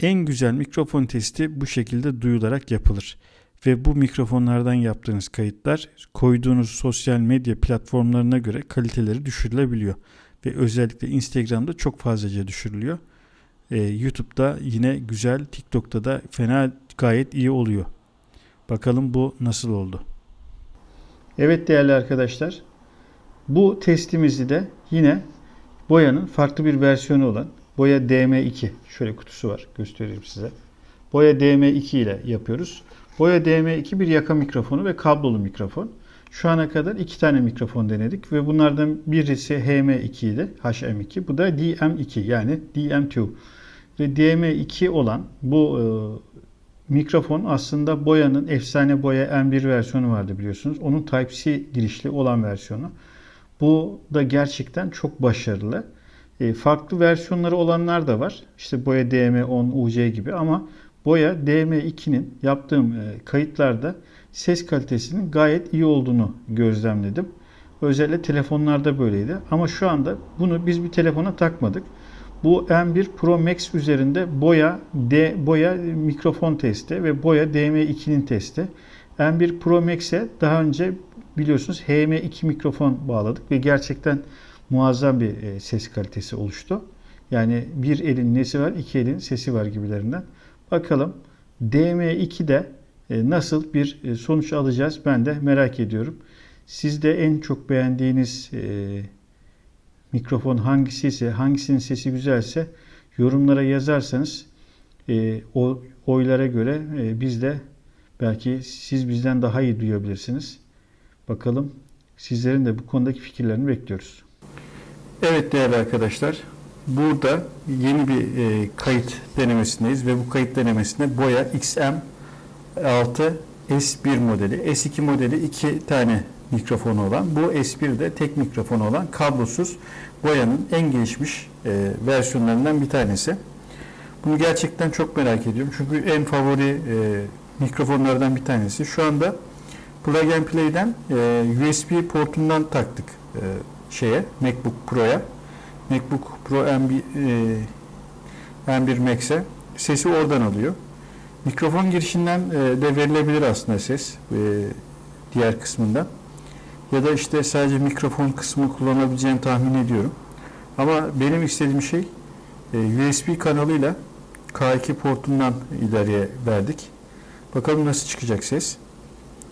En güzel mikrofon testi bu şekilde duyularak yapılır. Ve bu mikrofonlardan yaptığınız kayıtlar koyduğunuz sosyal medya platformlarına göre kaliteleri düşürülebiliyor. Ve özellikle Instagram'da çok fazlaca düşürülüyor. Ee, YouTube'da yine güzel, TikTok'ta da fena gayet iyi oluyor. Bakalım bu nasıl oldu? Evet değerli arkadaşlar. Bu testimizi de yine boyanın farklı bir versiyonu olan Boya DM2 şöyle kutusu var göstereyim size. Boya DM2 ile yapıyoruz. Boya DM2 bir yaka mikrofonu ve kablolu mikrofon. Şu ana kadar iki tane mikrofon denedik ve bunlardan birisi HM2 idi, HM2. Bu da DM2 yani DM2. Ve DM2 olan bu e, mikrofon aslında Boya'nın efsane Boya M1 versiyonu vardı biliyorsunuz. Onun Type-C girişli olan versiyonu. Bu da gerçekten çok başarılı. E, farklı versiyonları olanlar da var. İşte Boya DM10 UC gibi ama Boya DM2'nin yaptığım e, kayıtlarda ses kalitesinin gayet iyi olduğunu gözlemledim. Özellikle telefonlarda böyleydi. Ama şu anda bunu biz bir telefona takmadık. Bu M1 Pro Max üzerinde Boya D Boya mikrofon testi ve Boya DM2'nin testi. M1 Pro Max'e daha önce biliyorsunuz HM2 mikrofon bağladık ve gerçekten muazzam bir e, ses kalitesi oluştu. Yani bir elin nesi var, iki elin sesi var gibilerinden. Bakalım DM2'de e, nasıl bir e, sonuç alacağız ben de merak ediyorum. Sizde en çok beğendiğiniz mikrofon hangisi ise, hangisinin sesi güzelse yorumlara yazarsanız o oylara göre biz de belki siz bizden daha iyi duyabilirsiniz. Bakalım sizlerin de bu konudaki fikirlerini bekliyoruz. Evet değerli arkadaşlar, burada yeni bir e, kayıt denemesindeyiz ve bu kayıt denemesinde Boya XM6 S1 modeli, S2 modeli iki tane mikrofonu olan, bu S1 de tek mikrofonu olan kablosuz Boya'nın en gelişmiş e, versiyonlarından bir tanesi. Bunu gerçekten çok merak ediyorum çünkü en favori e, mikrofonlardan bir tanesi. Şu anda Plug and Play'den e, USB portundan taktık e, şeye MacBook Pro'ya. MacBook Pro M1, e, M1 Max'e sesi oradan alıyor. Mikrofon girişinden e, de verilebilir aslında ses e, diğer kısmından. Ya da işte sadece mikrofon kısmı kullanabileceğimi tahmin ediyorum. Ama benim istediğim şey e, USB kanalıyla K2 portundan ileriye verdik. Bakalım nasıl çıkacak ses.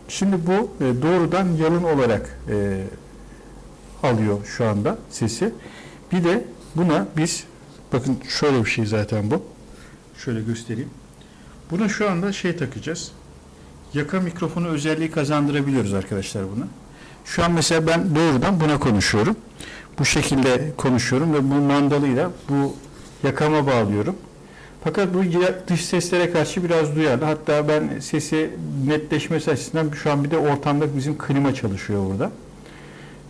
Şimdi bu e, doğrudan yalın olarak e, alıyor şu anda sesi. Bir de buna biz bakın şöyle bir şey zaten bu. Şöyle göstereyim. Buna şu anda şey takacağız. Yaka mikrofonu özelliği kazandırabiliyoruz arkadaşlar buna. Şu an mesela ben doğrudan buna konuşuyorum. Bu şekilde konuşuyorum ve bu mandalıyla bu yakama bağlıyorum. Fakat bu dış seslere karşı biraz duyarlı. Hatta ben sesi netleşmesi açısından şu an bir de ortamda bizim klima çalışıyor burada.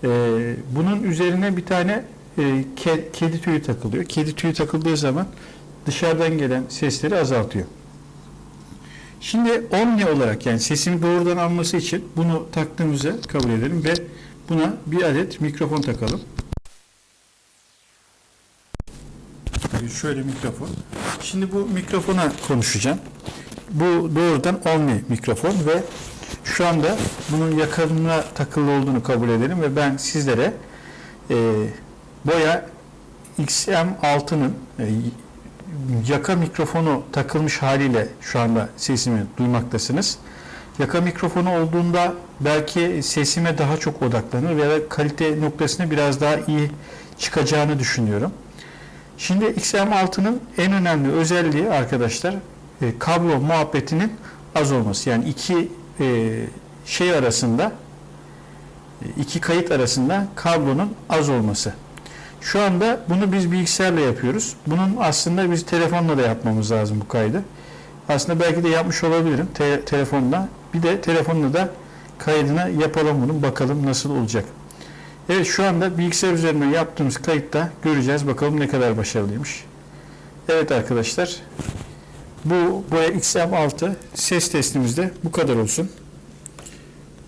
Ee, bunun üzerine bir tane e, ke- kedi tüyü takılıyor. Kedi tüyü takıldığı zaman dışarıdan gelen sesleri azaltıyor. Şimdi omni olarak yani sesini doğrudan alması için bunu taktığımızı kabul edelim ve buna bir adet mikrofon takalım. Şöyle mikrofon. Şimdi bu mikrofona konuşacağım. Bu doğrudan omni mikrofon ve şu anda bunun yakınına takılı olduğunu kabul edelim ve ben sizlere e, Boya XM6'nın e, yaka mikrofonu takılmış haliyle şu anda sesimi duymaktasınız. Yaka mikrofonu olduğunda belki sesime daha çok odaklanır veya kalite noktasını biraz daha iyi çıkacağını düşünüyorum. Şimdi XM6'nın en önemli özelliği arkadaşlar e, kablo muhabbetinin az olması. Yani iki e, şey arasında e, iki kayıt arasında kablonun az olması. Şu anda bunu biz bilgisayarla yapıyoruz. Bunun aslında biz telefonla da yapmamız lazım bu kaydı. Aslında belki de yapmış olabilirim te- telefonla. Bir de telefonla da kaydını yapalım bunun bakalım nasıl olacak. Evet şu anda bilgisayar üzerinden yaptığımız kayıtta göreceğiz bakalım ne kadar başarılıymış. Evet arkadaşlar bu Boya XM6 ses testimizde bu kadar olsun.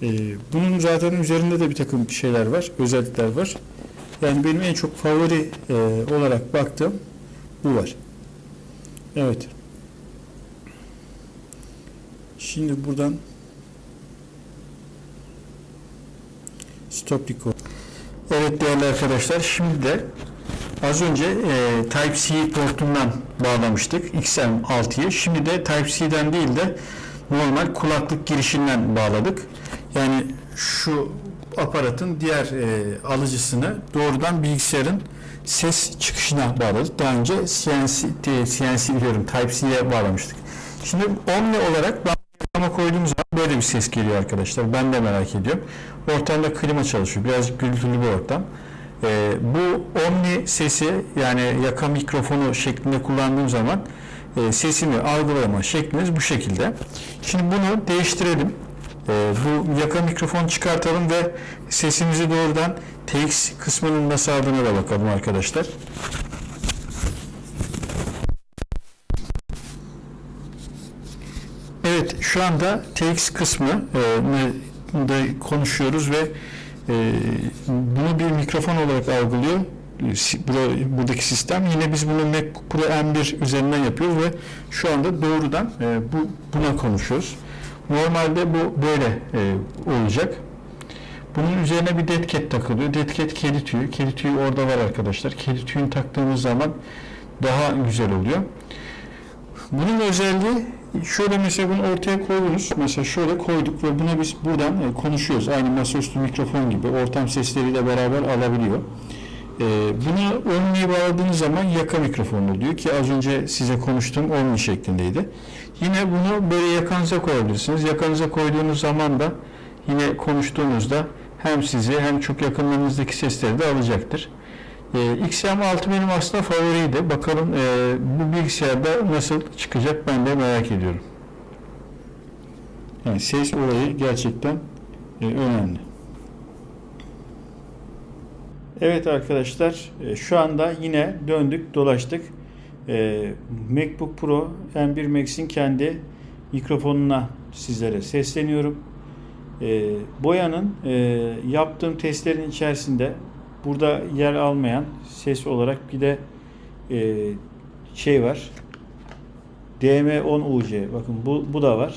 Ee, bunun zaten üzerinde de bir takım şeyler var, özellikler var. Yani benim en çok favori e, olarak baktığım bu var. Evet. Şimdi buradan stop record. Evet değerli arkadaşlar şimdi de az önce e, Type-C portundan bağlamıştık XM6'yı. Şimdi de Type-C'den değil de normal kulaklık girişinden bağladık. Yani şu aparatın diğer e, alıcısını doğrudan bilgisayarın ses çıkışına bağladık. Daha önce CNC, e, CNC diyorum Type-C'ye bağlamıştık. Şimdi Omni olarak ben ama koyduğum zaman böyle bir ses geliyor arkadaşlar. Ben de merak ediyorum. Ortamda klima çalışıyor. Birazcık gürültülü bir ortam. Ee, bu Omni sesi yani yaka mikrofonu şeklinde kullandığım zaman e, sesimi algılama şeklimiz bu şekilde. Şimdi bunu değiştirelim. Ee, bu yaka mikrofonu çıkartalım ve sesimizi doğrudan TX kısmının nasıl aldığına da bakalım arkadaşlar. Evet şu anda TX kısmı e, da konuşuyoruz ve e, bunu bir mikrofon olarak algılıyor. Buradaki sistem yine biz bunu MacBook Pro M1 üzerinden yapıyoruz ve şu anda doğrudan e, bu buna konuşuyoruz. Normalde bu böyle e, olacak. Bunun üzerine bir cat takılıyor. Cat kedi tüyü. Kedi tüyü orada var arkadaşlar. Kedi tüyünü taktığımız zaman daha güzel oluyor. Bunun özelliği şöyle mesela bunu ortaya koydunuz. Mesela şöyle koyduk ve buna biz buradan e, konuşuyoruz. Aynı masaüstü mikrofon gibi ortam sesleriyle beraber alabiliyor. E, bunu Omni'ye bağladığınız zaman yaka mikrofonu oluyor ki az önce size konuştuğum Omni şeklindeydi. Yine bunu böyle yakanıza koyabilirsiniz. Yakanıza koyduğunuz zaman da yine konuştuğunuzda hem sizi hem çok yakınlarınızdaki sesleri de alacaktır. E, XM6 benim aslında favoriydi. Bakalım e, bu bilgisayarda nasıl çıkacak ben de merak ediyorum. Yani ses olayı gerçekten e, önemli. Evet arkadaşlar e, şu anda yine döndük dolaştık. E, MacBook Pro M1 Max'in kendi mikrofonuna sizlere sesleniyorum. E, boyanın e, yaptığım testlerin içerisinde burada yer almayan ses olarak bir de e, şey var. DM10UC bakın bu, bu da var.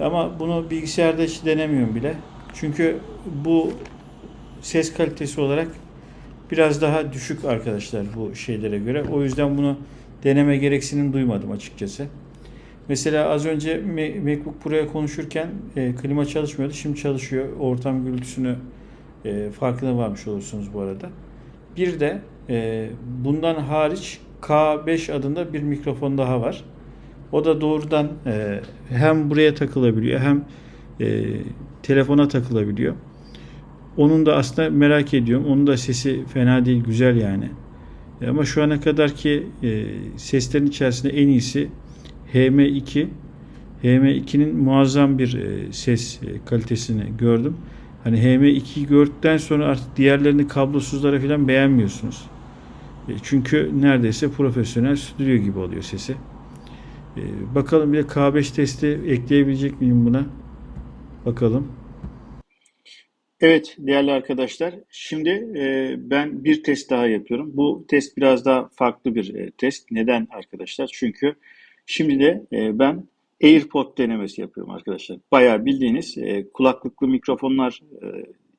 Ama bunu bilgisayarda hiç denemiyorum bile. Çünkü bu ses kalitesi olarak biraz daha düşük arkadaşlar bu şeylere göre. O yüzden bunu deneme gereksinim duymadım açıkçası. Mesela az önce Ma- MacBook Pro'ya konuşurken e, klima çalışmıyordu. Şimdi çalışıyor. Ortam gürültüsünü e, farkına varmış olursunuz bu arada. Bir de e, bundan hariç K5 adında bir mikrofon daha var. O da doğrudan e, hem buraya takılabiliyor hem e, telefona takılabiliyor. Onun da aslında merak ediyorum. Onun da sesi fena değil, güzel yani. E, Ama şu ana kadarki e, seslerin içerisinde en iyisi HM2. HM2'nin muazzam bir e, ses e, kalitesini gördüm. Hani HM2'yi gördükten sonra artık diğerlerini kablosuzlara falan beğenmiyorsunuz. E, Çünkü neredeyse profesyonel stüdyo gibi oluyor sesi. E, Bakalım bir de K5 testi ekleyebilecek miyim buna? Bakalım. Evet değerli arkadaşlar. Şimdi e, ben bir test daha yapıyorum. Bu test biraz daha farklı bir e, test. Neden arkadaşlar? Çünkü şimdi de e, ben AirPod denemesi yapıyorum arkadaşlar. Bayağı bildiğiniz e, kulaklıklı mikrofonlar e,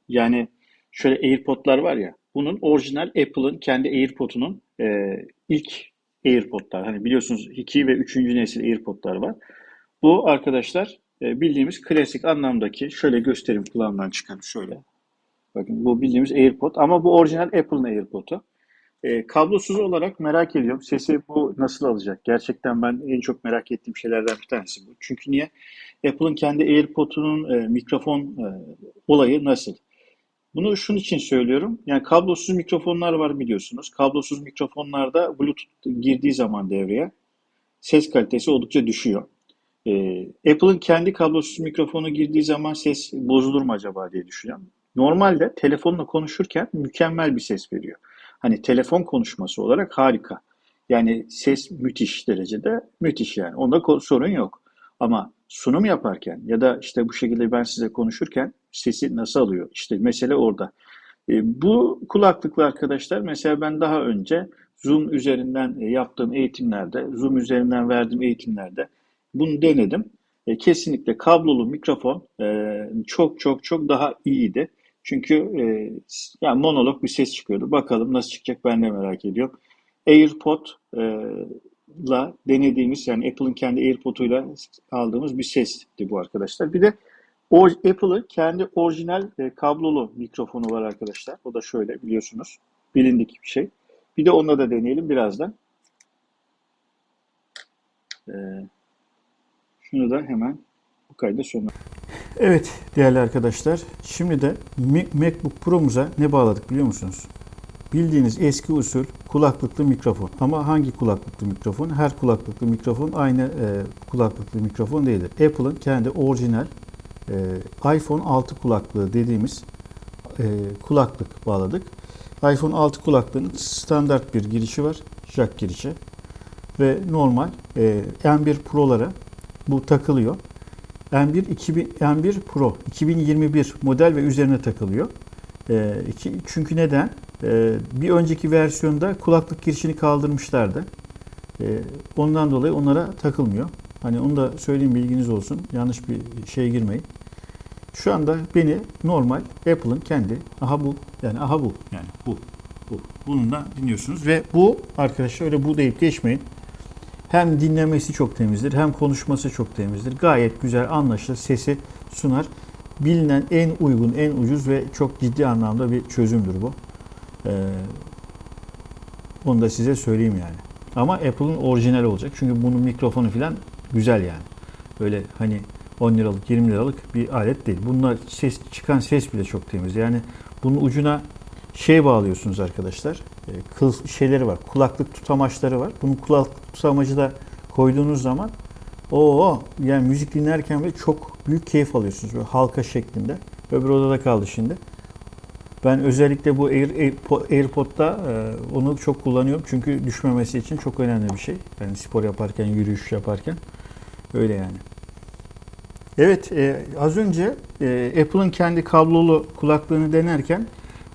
yani şöyle AirPod'lar var ya bunun orijinal Apple'ın kendi AirPod'unun e, ilk AirPod'lar. Hani biliyorsunuz 2 ve 3. nesil AirPod'lar var. Bu arkadaşlar e, bildiğimiz klasik anlamdaki şöyle göstereyim kulağımdan çıkan şöyle. Bakın bu bildiğimiz AirPod ama bu orijinal Apple'ın AirPod'u. E, kablosuz olarak merak ediyorum. Sesi bu nasıl alacak? Gerçekten ben en çok merak ettiğim şeylerden bir tanesi bu. Çünkü niye? Apple'ın kendi AirPod'unun e, mikrofon e, olayı nasıl? Bunu şunun için söylüyorum. Yani kablosuz mikrofonlar var biliyorsunuz. Kablosuz mikrofonlarda Bluetooth girdiği zaman devreye ses kalitesi oldukça düşüyor. Ee, Apple'ın kendi kablosuz mikrofonu girdiği zaman ses bozulur mu acaba diye düşünüyorum. Normalde telefonla konuşurken mükemmel bir ses veriyor. Hani telefon konuşması olarak harika. Yani ses müthiş derecede müthiş yani. Onda sorun yok. Ama sunum yaparken ya da işte bu şekilde ben size konuşurken sesi nasıl alıyor? İşte mesele orada. E, bu kulaklıklı arkadaşlar mesela ben daha önce Zoom üzerinden e, yaptığım eğitimlerde, Zoom üzerinden verdiğim eğitimlerde bunu denedim. E, kesinlikle kablolu mikrofon e, çok çok çok daha iyiydi. Çünkü e, yani monolog bir ses çıkıyordu. Bakalım nasıl çıkacak ben de merak ediyorum. AirPod e, la denediğimiz yani Apple'ın kendi AirPod'uyla aldığımız bir sesti bu arkadaşlar. Bir de o Apple'ın kendi orijinal e, kablolu mikrofonu var arkadaşlar. O da şöyle biliyorsunuz. Bilindik bir şey. Bir de onunla da deneyelim birazdan. Ee, şunu da hemen bu kaydı sonuna. Evet değerli arkadaşlar. Şimdi de MacBook Pro'muza ne bağladık biliyor musunuz? Bildiğiniz eski usul kulaklıklı mikrofon. Ama hangi kulaklıklı mikrofon? Her kulaklıklı mikrofon aynı e, kulaklıklı mikrofon değildir. Apple'ın kendi orijinal e, iPhone 6 kulaklığı dediğimiz e, kulaklık bağladık. iPhone 6 kulaklığının standart bir girişi var. Jack girişi. Ve normal e, M1 Pro'lara bu takılıyor. M1 2000, M1 Pro 2021 model ve üzerine takılıyor. E, iki, çünkü neden? E, bir önceki versiyonda kulaklık girişini kaldırmışlardı. E, ondan dolayı onlara takılmıyor. Hani onu da söyleyeyim bilginiz olsun. Yanlış bir şeye girmeyin. Şu anda beni normal Apple'ın kendi aha bu yani aha bu yani bu bu bununla dinliyorsunuz ve bu arkadaşlar öyle bu deyip geçmeyin. Hem dinlemesi çok temizdir hem konuşması çok temizdir. Gayet güzel anlaşılır sesi sunar. Bilinen en uygun, en ucuz ve çok ciddi anlamda bir çözümdür bu. Ee, onu da size söyleyeyim yani. Ama Apple'ın orijinal olacak. Çünkü bunun mikrofonu falan güzel yani. Böyle hani 10 liralık 20 liralık bir alet değil. Bunlar ses çıkan ses bile çok temiz. Yani bunun ucuna şey bağlıyorsunuz arkadaşlar. E, Kıl şeyleri var. Kulaklık tutamaçları var. Bunun kulaklık tutamacı da koyduğunuz zaman o yani müzik dinlerken ve çok büyük keyif alıyorsunuz. Böyle halka şeklinde. Öbür odada kaldı şimdi. Ben özellikle bu Air, Airpo- AirPod'da e, onu çok kullanıyorum. Çünkü düşmemesi için çok önemli bir şey. Yani spor yaparken, yürüyüş yaparken. Öyle yani. Evet, e, az önce e, Apple'ın kendi kablolu kulaklığını denerken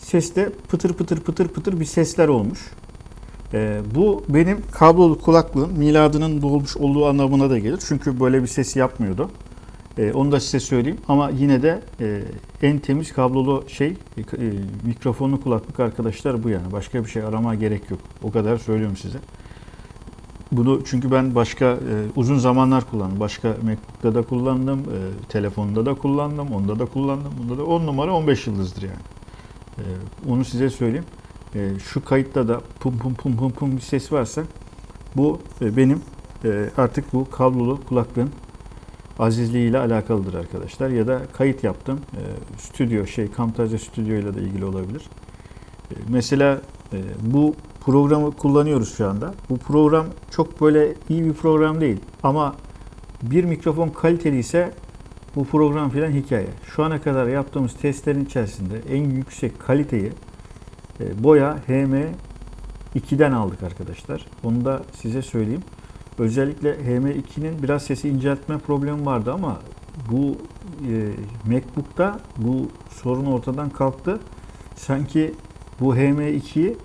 seste pıtır pıtır pıtır pıtır bir sesler olmuş. E, bu benim kablolu kulaklığın miladının dolmuş olduğu anlamına da gelir. Çünkü böyle bir ses yapmıyordu. E, onu da size söyleyeyim. Ama yine de e, en temiz kablolu şey e, e, mikrofonlu kulaklık arkadaşlar bu yani. Başka bir şey aramaya gerek yok. O kadar söylüyorum size. Bunu çünkü ben başka e, uzun zamanlar kullandım. Başka MacBook'ta da kullandım, e, telefonda da kullandım, onda da kullandım. Bunda da 10 numara 15 yıldızdır yani. E, onu size söyleyeyim. E, şu kayıtta da pum pum pum pum pum bir ses varsa bu e, benim e, artık bu kablolu kulaklığın azizliğiyle alakalıdır arkadaşlar. Ya da kayıt yaptım. E, stüdyo şey Camtasia Studio ile de ilgili olabilir. E, mesela bu programı kullanıyoruz şu anda. Bu program çok böyle iyi bir program değil. Ama bir mikrofon kaliteli ise bu program filan hikaye. Şu ana kadar yaptığımız testlerin içerisinde en yüksek kaliteyi e, Boya HM2'den aldık arkadaşlar. Onu da size söyleyeyim. Özellikle HM2'nin biraz sesi inceltme problemi vardı ama bu e, MacBook'ta bu sorun ortadan kalktı. Sanki bu HM2'yi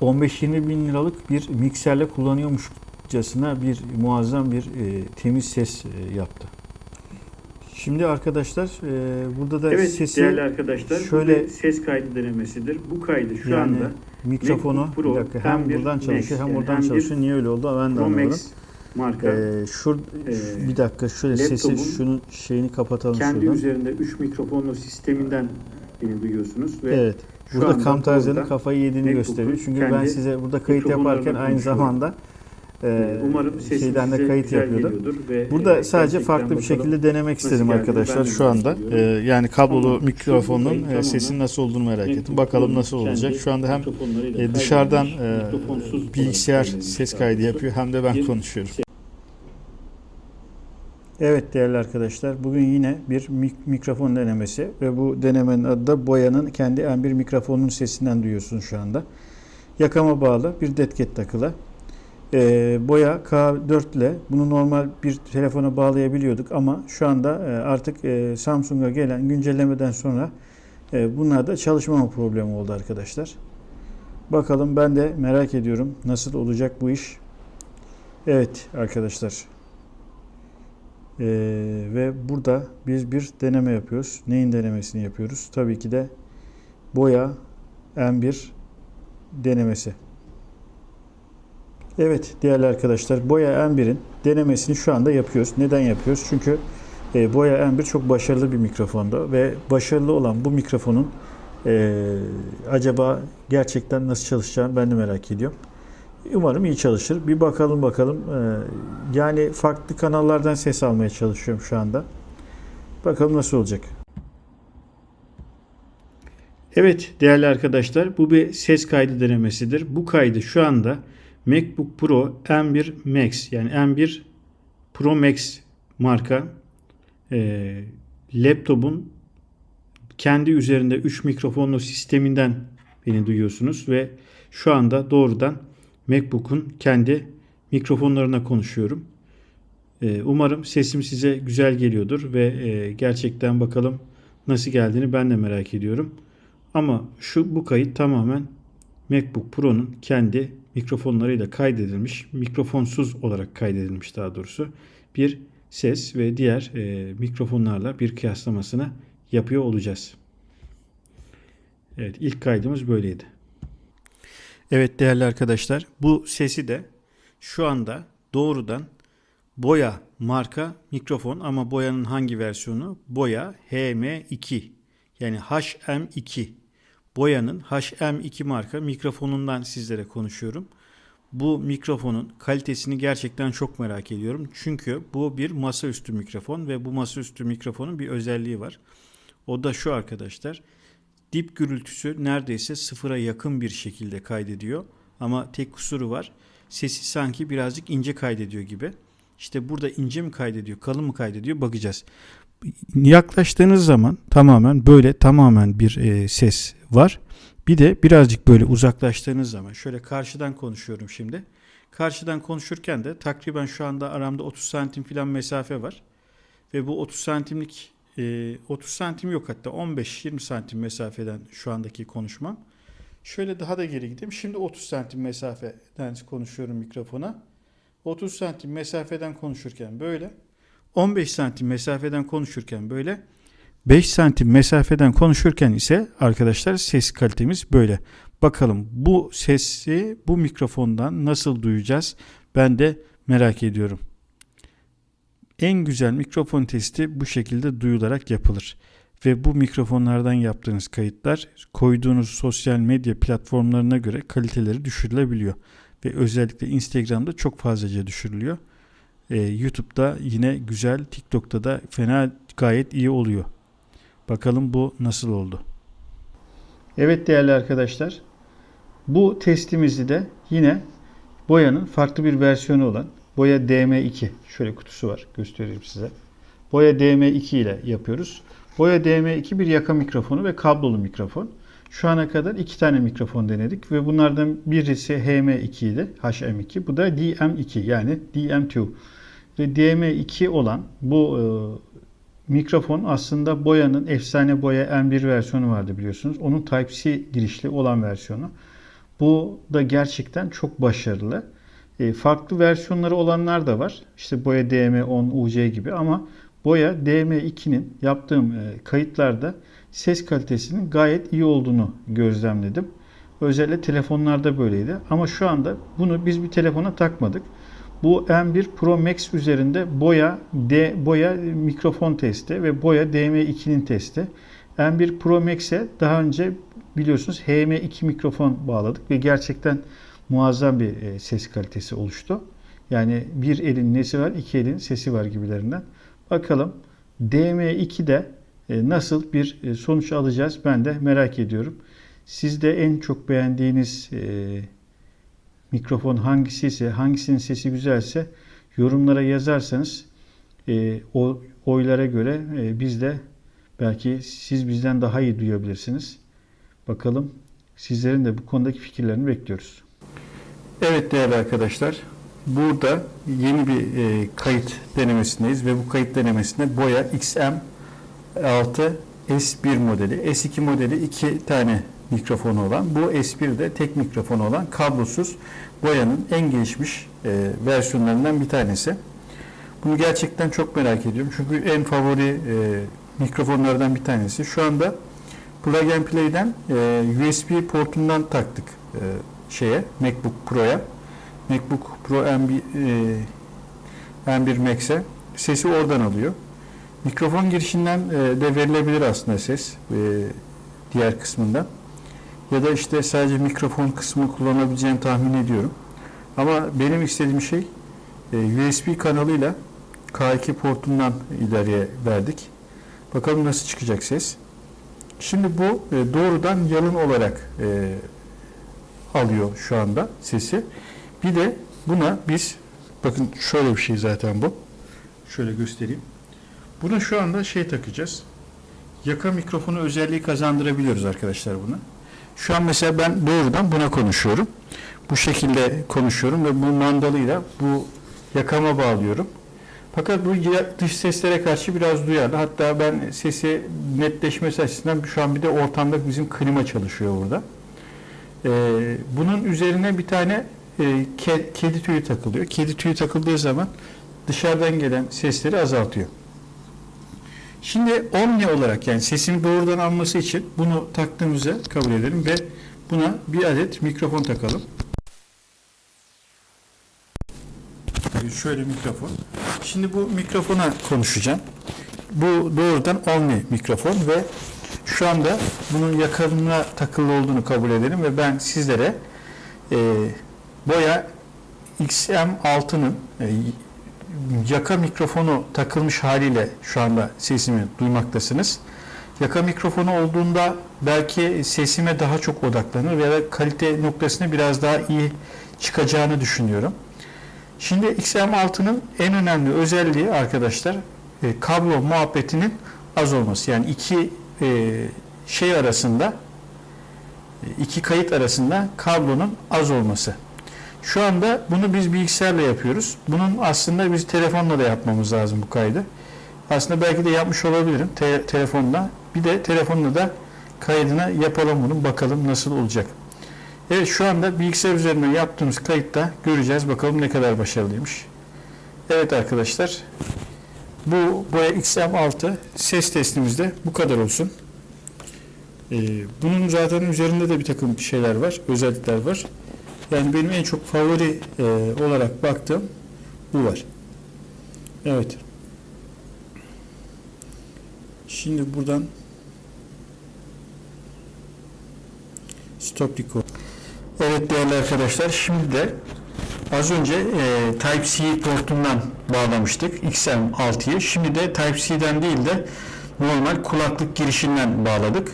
15-20 bin liralık bir mikserle kullanıyormuşçasına bir muazzam bir e, temiz ses e, yaptı. Şimdi arkadaşlar e, burada da Evet sesi değerli arkadaşlar şöyle- ses kaydı denemesidir. Bu kaydı şu yani anda mikrofonu Pro bir dakika, hem M1 buradan çalışıyor hem Max, oradan yani M1 çalışıyor. Niye öyle oldu ben de. Max marka Ee, şur, Ee, bir dakika şöyle sesi şunun şeyini kapatalım kendi şuradan. üzerinde 3 mikrofonlu sisteminden beni duyuyorsunuz ve Evet. Burada burada kafayı yediğini gösteriyor. Çünkü ben size burada kayıt yaparken aynı konuşuyorum. zamanda e, e, umarım şeyden de kayıt geliyordur ve Burada e, sadece farklı bir şekilde denemek istedim arkadaşlar şu anda. Ee, yani kablolu Ama mikrofonun e, sesinin nasıl olduğunu merak ettim. Bakalım nasıl olacak. Şu anda hem e, dışarıdan e, bilgisayar ses kaydı yapıyor hem de ben konuşuyorum. Evet değerli arkadaşlar bugün yine bir mik- mikrofon denemesi ve bu denemenin adı da Boya'nın kendi M1 mikrofonunun sesinden duyuyorsunuz şu anda. Yakama bağlı bir detket takılı. Ee, Boya K4 ile bunu normal bir telefona bağlayabiliyorduk ama şu anda e, artık e, Samsung'a gelen güncellemeden sonra e, bunlarda çalışmama problemi oldu arkadaşlar. Bakalım ben de merak ediyorum nasıl olacak bu iş. Evet arkadaşlar ee, ve burada biz bir deneme yapıyoruz. Neyin denemesini yapıyoruz? Tabii ki de boya M1 denemesi. Evet değerli arkadaşlar boya M1'in denemesini şu anda yapıyoruz. Neden yapıyoruz? Çünkü e, boya M1 çok başarılı bir mikrofondu ve başarılı olan bu mikrofonun e, acaba gerçekten nasıl çalışacağını ben de merak ediyorum. Umarım iyi çalışır. Bir bakalım bakalım. Ee, yani farklı kanallardan ses almaya çalışıyorum şu anda. Bakalım nasıl olacak. Evet değerli arkadaşlar bu bir ses kaydı denemesidir. Bu kaydı şu anda MacBook Pro M1 Max yani M1 Pro Max marka e, laptopun kendi üzerinde 3 mikrofonlu sisteminden beni duyuyorsunuz ve şu anda doğrudan MacBook'un kendi mikrofonlarına konuşuyorum. Ee, Umarım sesim size güzel geliyordur ve e, gerçekten bakalım nasıl geldiğini ben de merak ediyorum. Ama şu bu kayıt tamamen MacBook Pro'nun kendi mikrofonlarıyla kaydedilmiş, mikrofonsuz olarak kaydedilmiş daha doğrusu bir ses ve diğer e, mikrofonlarla bir kıyaslamasını yapıyor olacağız. Evet ilk kaydımız böyleydi. Evet değerli arkadaşlar bu sesi de şu anda doğrudan Boya marka mikrofon ama Boya'nın hangi versiyonu? Boya HM2 yani HM2. Boya'nın HM2 marka mikrofonundan sizlere konuşuyorum. Bu mikrofonun kalitesini gerçekten çok merak ediyorum. Çünkü bu bir masaüstü mikrofon ve bu masaüstü mikrofonun bir özelliği var. O da şu arkadaşlar dip gürültüsü neredeyse sıfıra yakın bir şekilde kaydediyor. Ama tek kusuru var. Sesi sanki birazcık ince kaydediyor gibi. İşte burada ince mi kaydediyor, kalın mı kaydediyor bakacağız. Yaklaştığınız zaman tamamen böyle tamamen bir e, ses var. Bir de birazcık böyle uzaklaştığınız zaman şöyle karşıdan konuşuyorum şimdi. Karşıdan konuşurken de takriben şu anda aramda 30 santim falan mesafe var. Ve bu 30 santimlik e, 30 santim yok hatta 15-20 santim mesafeden şu andaki konuşmam. Şöyle daha da geri gideyim. Şimdi 30 santim mesafeden konuşuyorum mikrofona. 30 santim mesafeden konuşurken böyle. 15 santim mesafeden konuşurken böyle 5 santim mesafeden konuşurken ise arkadaşlar ses kalitemiz böyle. Bakalım bu sesi bu mikrofondan nasıl duyacağız? Ben de merak ediyorum. En güzel mikrofon testi bu şekilde duyularak yapılır. Ve bu mikrofonlardan yaptığınız kayıtlar koyduğunuz sosyal medya platformlarına göre kaliteleri düşürülebiliyor. Ve özellikle Instagram'da çok fazlaca düşürülüyor. Ee, YouTube'da yine güzel, TikTok'ta da fena gayet iyi oluyor. Bakalım bu nasıl oldu? Evet değerli arkadaşlar. Bu testimizi de yine boyanın farklı bir versiyonu olan boya DM2 şöyle kutusu var göstereyim size. Boya DM2 ile yapıyoruz. Boya DM2 bir yaka mikrofonu ve kablolu mikrofon. Şu ana kadar iki tane mikrofon denedik ve bunlardan birisi HM2 idi, HM2. Bu da DM2 yani DM2. Ve DM2 olan bu e, mikrofon aslında boyanın efsane boya M1 versiyonu vardı biliyorsunuz. Onun Type-C girişli olan versiyonu. Bu da gerçekten çok başarılı. E, farklı versiyonları olanlar da var. İşte boya DM10 UC gibi ama boya DM2'nin yaptığım e, kayıtlarda ses kalitesinin gayet iyi olduğunu gözlemledim. Özellikle telefonlarda böyleydi. Ama şu anda bunu biz bir telefona takmadık. Bu M1 Pro Max üzerinde boya D boya mikrofon testi ve boya DM2'nin testi. M1 Pro Max'e daha önce biliyorsunuz HM2 mikrofon bağladık ve gerçekten muazzam bir e, ses kalitesi oluştu. Yani bir elin nesi var, iki elin sesi var gibilerinden. Bakalım DM2'de e, nasıl bir e, sonuç alacağız ben de merak ediyorum. Sizde en çok beğendiğiniz mikrofon hangisi ise, hangisinin sesi güzelse yorumlara yazarsanız e, o oylara göre e, biz de belki siz bizden daha iyi duyabilirsiniz. Bakalım sizlerin de bu konudaki fikirlerini bekliyoruz. Evet değerli arkadaşlar, burada yeni bir e, kayıt denemesindeyiz ve bu kayıt denemesinde Boya XM6 S1 modeli, S2 modeli iki tane mikrofonu olan, bu S1 de tek mikrofonu olan kablosuz Boya'nın en gelişmiş e, versiyonlarından bir tanesi. Bunu gerçekten çok merak ediyorum çünkü en favori e, mikrofonlardan bir tanesi. Şu anda Plug and Play'den e, USB portundan taktık e, şeye MacBook Pro'ya. MacBook Pro M1, e, M1 Max'e sesi oradan alıyor. Mikrofon girişinden e, de verilebilir aslında ses e, diğer kısmından. Ya da işte sadece mikrofon kısmı kullanabileceğini tahmin ediyorum. Ama benim istediğim şey e, USB kanalıyla K2 portundan ileriye verdik. Bakalım nasıl çıkacak ses. Şimdi bu e, doğrudan yalın olarak e, alıyor şu anda sesi. Bir de buna biz bakın şöyle bir şey zaten bu. Şöyle göstereyim. Buna şu anda şey takacağız. Yaka mikrofonu özelliği kazandırabiliyoruz arkadaşlar buna. Şu an mesela ben doğrudan buna konuşuyorum. Bu şekilde konuşuyorum ve bu mandalıyla bu yakama bağlıyorum. Fakat bu dış seslere karşı biraz duyarlı. Hatta ben sesi netleşmesi açısından şu an bir de ortamda bizim klima çalışıyor burada. Ee, bunun üzerine bir tane e, ke- kedi tüyü takılıyor. Kedi tüyü takıldığı zaman dışarıdan gelen sesleri azaltıyor. Şimdi omni olarak yani sesini doğrudan alması için bunu taktığımızı kabul edelim ve buna bir adet mikrofon takalım. Şöyle mikrofon. Şimdi bu mikrofona konuşacağım. Bu doğrudan omni mikrofon ve şu anda bunun yakınına takılı olduğunu kabul edelim ve ben sizlere e, boya XM6'nın e, yaka mikrofonu takılmış haliyle şu anda sesimi duymaktasınız. Yaka mikrofonu olduğunda belki sesime daha çok odaklanır veya kalite noktasını biraz daha iyi çıkacağını düşünüyorum. Şimdi XM6'nın en önemli özelliği arkadaşlar e, kablo muhabbetinin az olması. Yani iki e, şey arasında e, iki kayıt arasında kablonun az olması. Şu anda bunu biz bilgisayarla yapıyoruz. Bunun aslında biz telefonla da yapmamız lazım bu kaydı. Aslında belki de yapmış olabilirim te- telefonla. Bir de telefonla da kaydını yapalım bunu bakalım nasıl olacak. Evet şu anda bilgisayar üzerinden yaptığımız kayıtta göreceğiz bakalım ne kadar başarılıymış. Evet arkadaşlar bu Boya XM6 ses testimizde bu kadar olsun. Ee, bunun zaten üzerinde de bir takım şeyler var, özellikler var. Yani benim en çok favori e, olarak baktığım bu var. Evet. Şimdi buradan stop record. Evet değerli arkadaşlar şimdi de az önce e, Type-C portundan bağlamıştık XM6'yı. Şimdi de Type-C'den değil de normal kulaklık girişinden bağladık.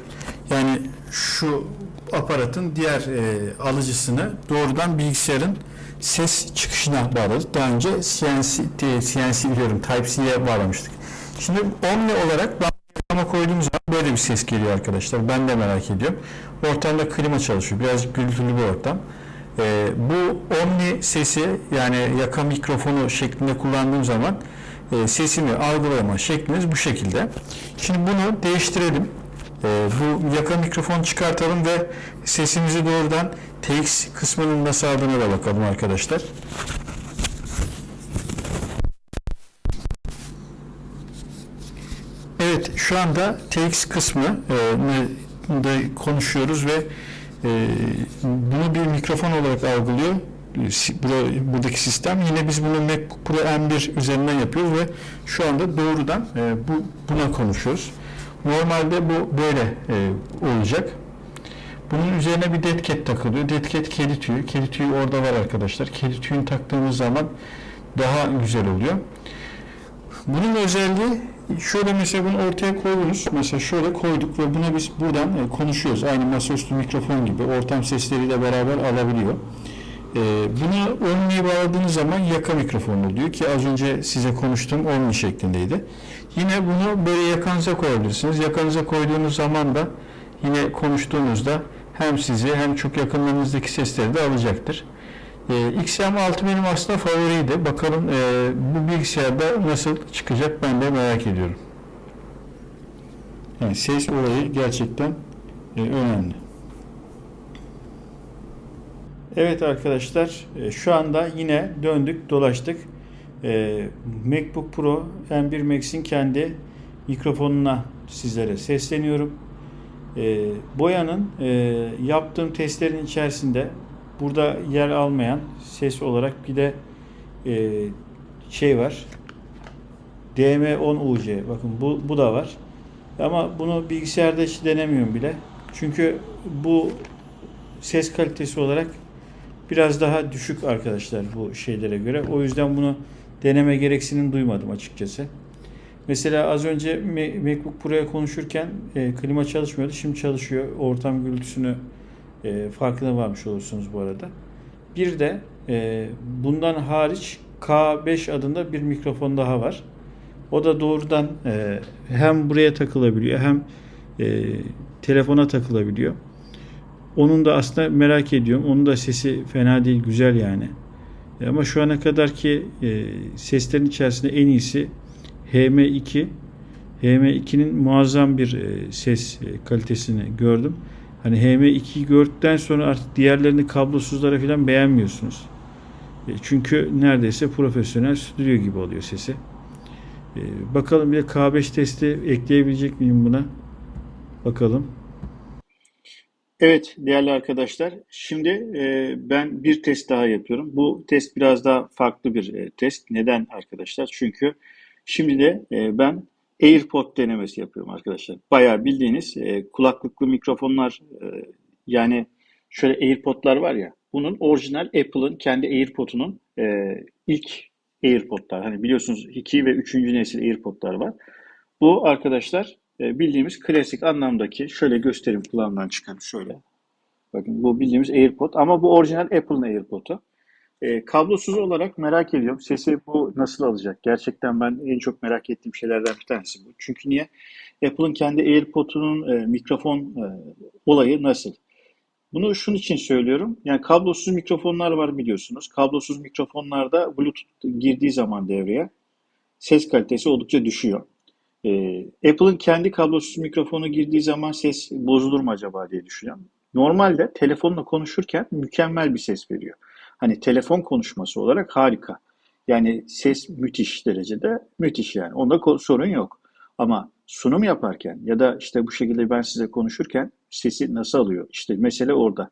Yani şu aparatın diğer e, alıcısını doğrudan bilgisayarın ses çıkışına bağladık. Daha önce CNC, CNC diyorum Type-C'ye bağlamıştık. Şimdi Omni olarak ama koyduğumuz zaman böyle bir ses geliyor arkadaşlar. Ben de merak ediyorum. Ortamda klima çalışıyor. Birazcık gürültülü bir ortam. Ee, bu omni sesi yani yaka mikrofonu şeklinde kullandığım zaman e, sesimi algılama şekliniz bu şekilde. Şimdi bunu değiştirelim. Ee, bu yaka mikrofonu çıkartalım ve sesimizi doğrudan TX kısmının nasıl aldığına da bakalım arkadaşlar. Evet şu anda TX kısmı e, da konuşuyoruz ve e, bunu bir mikrofon olarak algılıyor. Bura- Buradaki sistem. Yine biz bunu MacBook Pro M1 üzerinden yapıyoruz ve şu anda doğrudan e, bu buna konuşuyoruz. Normalde bu böyle e, olacak. Bunun üzerine bir cat takılıyor. Cat kedi tüyü. Kedi tüyü orada var arkadaşlar. Kedi tüyünü taktığımız zaman daha güzel oluyor. Bunun özelliği şöyle mesela bunu ortaya koydunuz. Mesela şöyle koyduk ve buna biz buradan e, konuşuyoruz. Aynı masaüstü mikrofon gibi ortam sesleriyle beraber alabiliyor. E, bunu Omni'ye bağladığınız zaman yaka mikrofonu diyor ki az önce size konuştuğum Omni şeklindeydi. Yine bunu böyle yakanıza koyabilirsiniz. Yakanıza koyduğunuz zaman da yine konuştuğunuzda hem sizi hem çok yakınlarınızdaki sesleri de alacaktır. E, XM6 benim aslında favoriydi. Bakalım e, bu bilgisayarda nasıl çıkacak ben de merak ediyorum. Yani ses olayı gerçekten e, önemli. Evet arkadaşlar e, şu anda yine döndük dolaştık. E, MacBook Pro M1 Max'in kendi mikrofonuna sizlere sesleniyorum. E, Boyanın e, yaptığım testlerin içerisinde burada yer almayan ses olarak bir de e, şey var. DM10UC bakın bu, bu da var. Ama bunu bilgisayarda hiç denemiyorum bile. Çünkü bu ses kalitesi olarak biraz daha düşük arkadaşlar bu şeylere göre. O yüzden bunu deneme gereksinim duymadım açıkçası. Mesela az önce Ma- MacBook Pro'ya konuşurken e, klima çalışmıyordu. Şimdi çalışıyor. Ortam gürültüsünü e, farkına varmış olursunuz bu arada. Bir de e, bundan hariç K5 adında bir mikrofon daha var. O da doğrudan e, hem buraya takılabiliyor hem e, telefona takılabiliyor. Onun da aslında merak ediyorum. Onun da sesi fena değil, güzel yani. E, Ama şu ana kadar ki e, seslerin içerisinde en iyisi HM2. HM2'nin muazzam bir e, ses e, kalitesini gördüm. Hani HM2'yi gördükten sonra artık diğerlerini kablosuzlara falan beğenmiyorsunuz. E, Çünkü neredeyse profesyonel stüdyo gibi oluyor sesi. E, Bakalım bir de K5 testi ekleyebilecek miyim buna? Bakalım. Evet değerli arkadaşlar. Şimdi e, ben bir test daha yapıyorum. Bu test biraz daha farklı bir e, test. Neden arkadaşlar? Çünkü şimdi de e, ben AirPod denemesi yapıyorum arkadaşlar. Bayağı bildiğiniz e, kulaklıklı mikrofonlar e, yani şöyle AirPod'lar var ya bunun orijinal Apple'ın kendi AirPod'unun e, ilk AirPod'lar. Hani biliyorsunuz 2 ve 3. nesil AirPod'lar var. Bu arkadaşlar e, bildiğimiz klasik anlamdaki şöyle göstereyim kulağımdan çıkan şöyle. Bakın bu bildiğimiz AirPod ama bu orijinal Apple'ın AirPod'u. E, kablosuz olarak merak ediyorum. Sesi bu nasıl alacak? Gerçekten ben en çok merak ettiğim şeylerden bir tanesi bu. Çünkü niye? Apple'ın kendi AirPod'unun e, mikrofon e, olayı nasıl? Bunu şunun için söylüyorum. Yani kablosuz mikrofonlar var biliyorsunuz. Kablosuz mikrofonlarda Bluetooth girdiği zaman devreye ses kalitesi oldukça düşüyor. Ee, Apple'ın kendi kablosuz mikrofonu girdiği zaman ses bozulur mu acaba diye düşünüyorum. Normalde telefonla konuşurken mükemmel bir ses veriyor. Hani telefon konuşması olarak harika. Yani ses müthiş derecede müthiş yani. Onda sorun yok. Ama sunum yaparken ya da işte bu şekilde ben size konuşurken sesi nasıl alıyor? İşte mesele orada.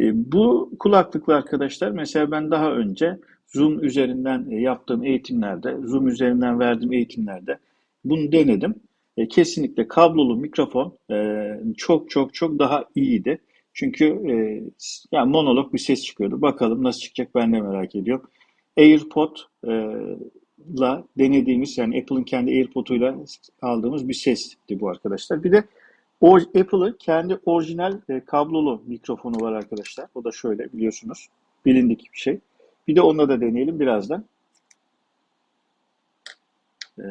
E, bu kulaklıklı arkadaşlar mesela ben daha önce Zoom üzerinden e, yaptığım eğitimlerde, Zoom üzerinden verdiğim eğitimlerde bunu denedim. E, kesinlikle kablolu mikrofon e, çok çok çok daha iyiydi. Çünkü e, yani monolog bir ses çıkıyordu. Bakalım nasıl çıkacak ben de merak ediyorum. AirPod e, la denediğimiz yani Apple'ın kendi AirPod'uyla aldığımız bir sesti bu arkadaşlar. Bir de Apple'ın kendi orijinal e, kablolu mikrofonu var arkadaşlar. O da şöyle biliyorsunuz. Bilindik bir şey. Bir de onunla da deneyelim birazdan. E,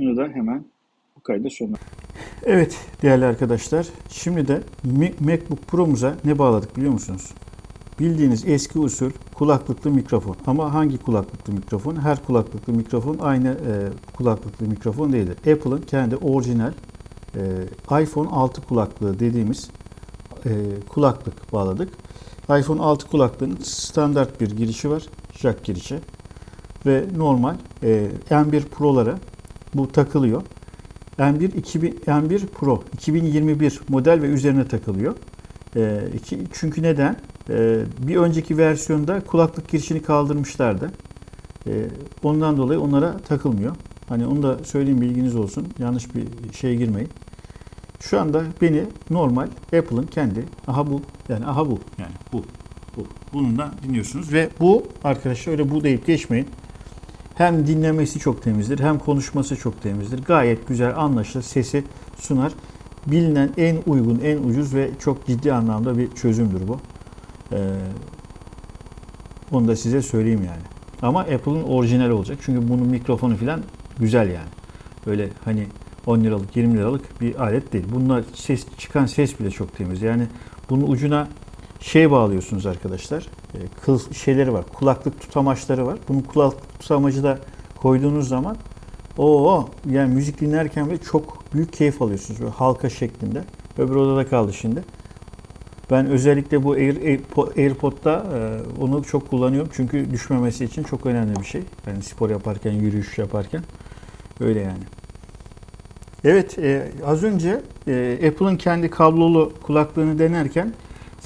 da hemen bu kaydı sonuna. Evet değerli arkadaşlar. Şimdi de MacBook Pro'muza ne bağladık biliyor musunuz? Bildiğiniz eski usul kulaklıklı mikrofon. Ama hangi kulaklıklı mikrofon? Her kulaklıklı mikrofon aynı e, kulaklıklı mikrofon değildir. Apple'ın kendi orijinal e, iPhone 6 kulaklığı dediğimiz e, kulaklık bağladık. iPhone 6 kulaklığın standart bir girişi var. Jack girişi. Ve normal e, M1 Pro'lara bu takılıyor. M1 2000 M1 Pro 2021 model ve üzerine takılıyor. E, iki, çünkü neden? E, bir önceki versiyonda kulaklık girişini kaldırmışlardı. E, ondan dolayı onlara takılmıyor. Hani onu da söyleyeyim bilginiz olsun. Yanlış bir şeye girmeyin. Şu anda beni normal Apple'ın kendi aha bu yani aha bu yani bu bu bununla dinliyorsunuz ve bu arkadaşlar öyle bu deyip geçmeyin. Hem dinlemesi çok temizdir hem konuşması çok temizdir. Gayet güzel anlaşılır sesi sunar. Bilinen en uygun, en ucuz ve çok ciddi anlamda bir çözümdür bu. Ee, onu da size söyleyeyim yani. Ama Apple'ın orijinal olacak. Çünkü bunun mikrofonu falan güzel yani. Böyle hani 10 liralık 20 liralık bir alet değil. Bunlar ses çıkan ses bile çok temiz. Yani bunun ucuna şey bağlıyorsunuz arkadaşlar. E, Kıl şeyleri var. Kulaklık tutamaçları var. Bunun kulaklık tutamacı da koyduğunuz zaman o yani müzik dinlerken bile çok büyük keyif alıyorsunuz. Böyle halka şeklinde. Öbür odada kaldı şimdi. Ben özellikle bu Air, Airpo- AirPod'da e, onu çok kullanıyorum. Çünkü düşmemesi için çok önemli bir şey. Yani spor yaparken, yürüyüş yaparken öyle yani. Evet, e, az önce e, Apple'ın kendi kablolu kulaklığını denerken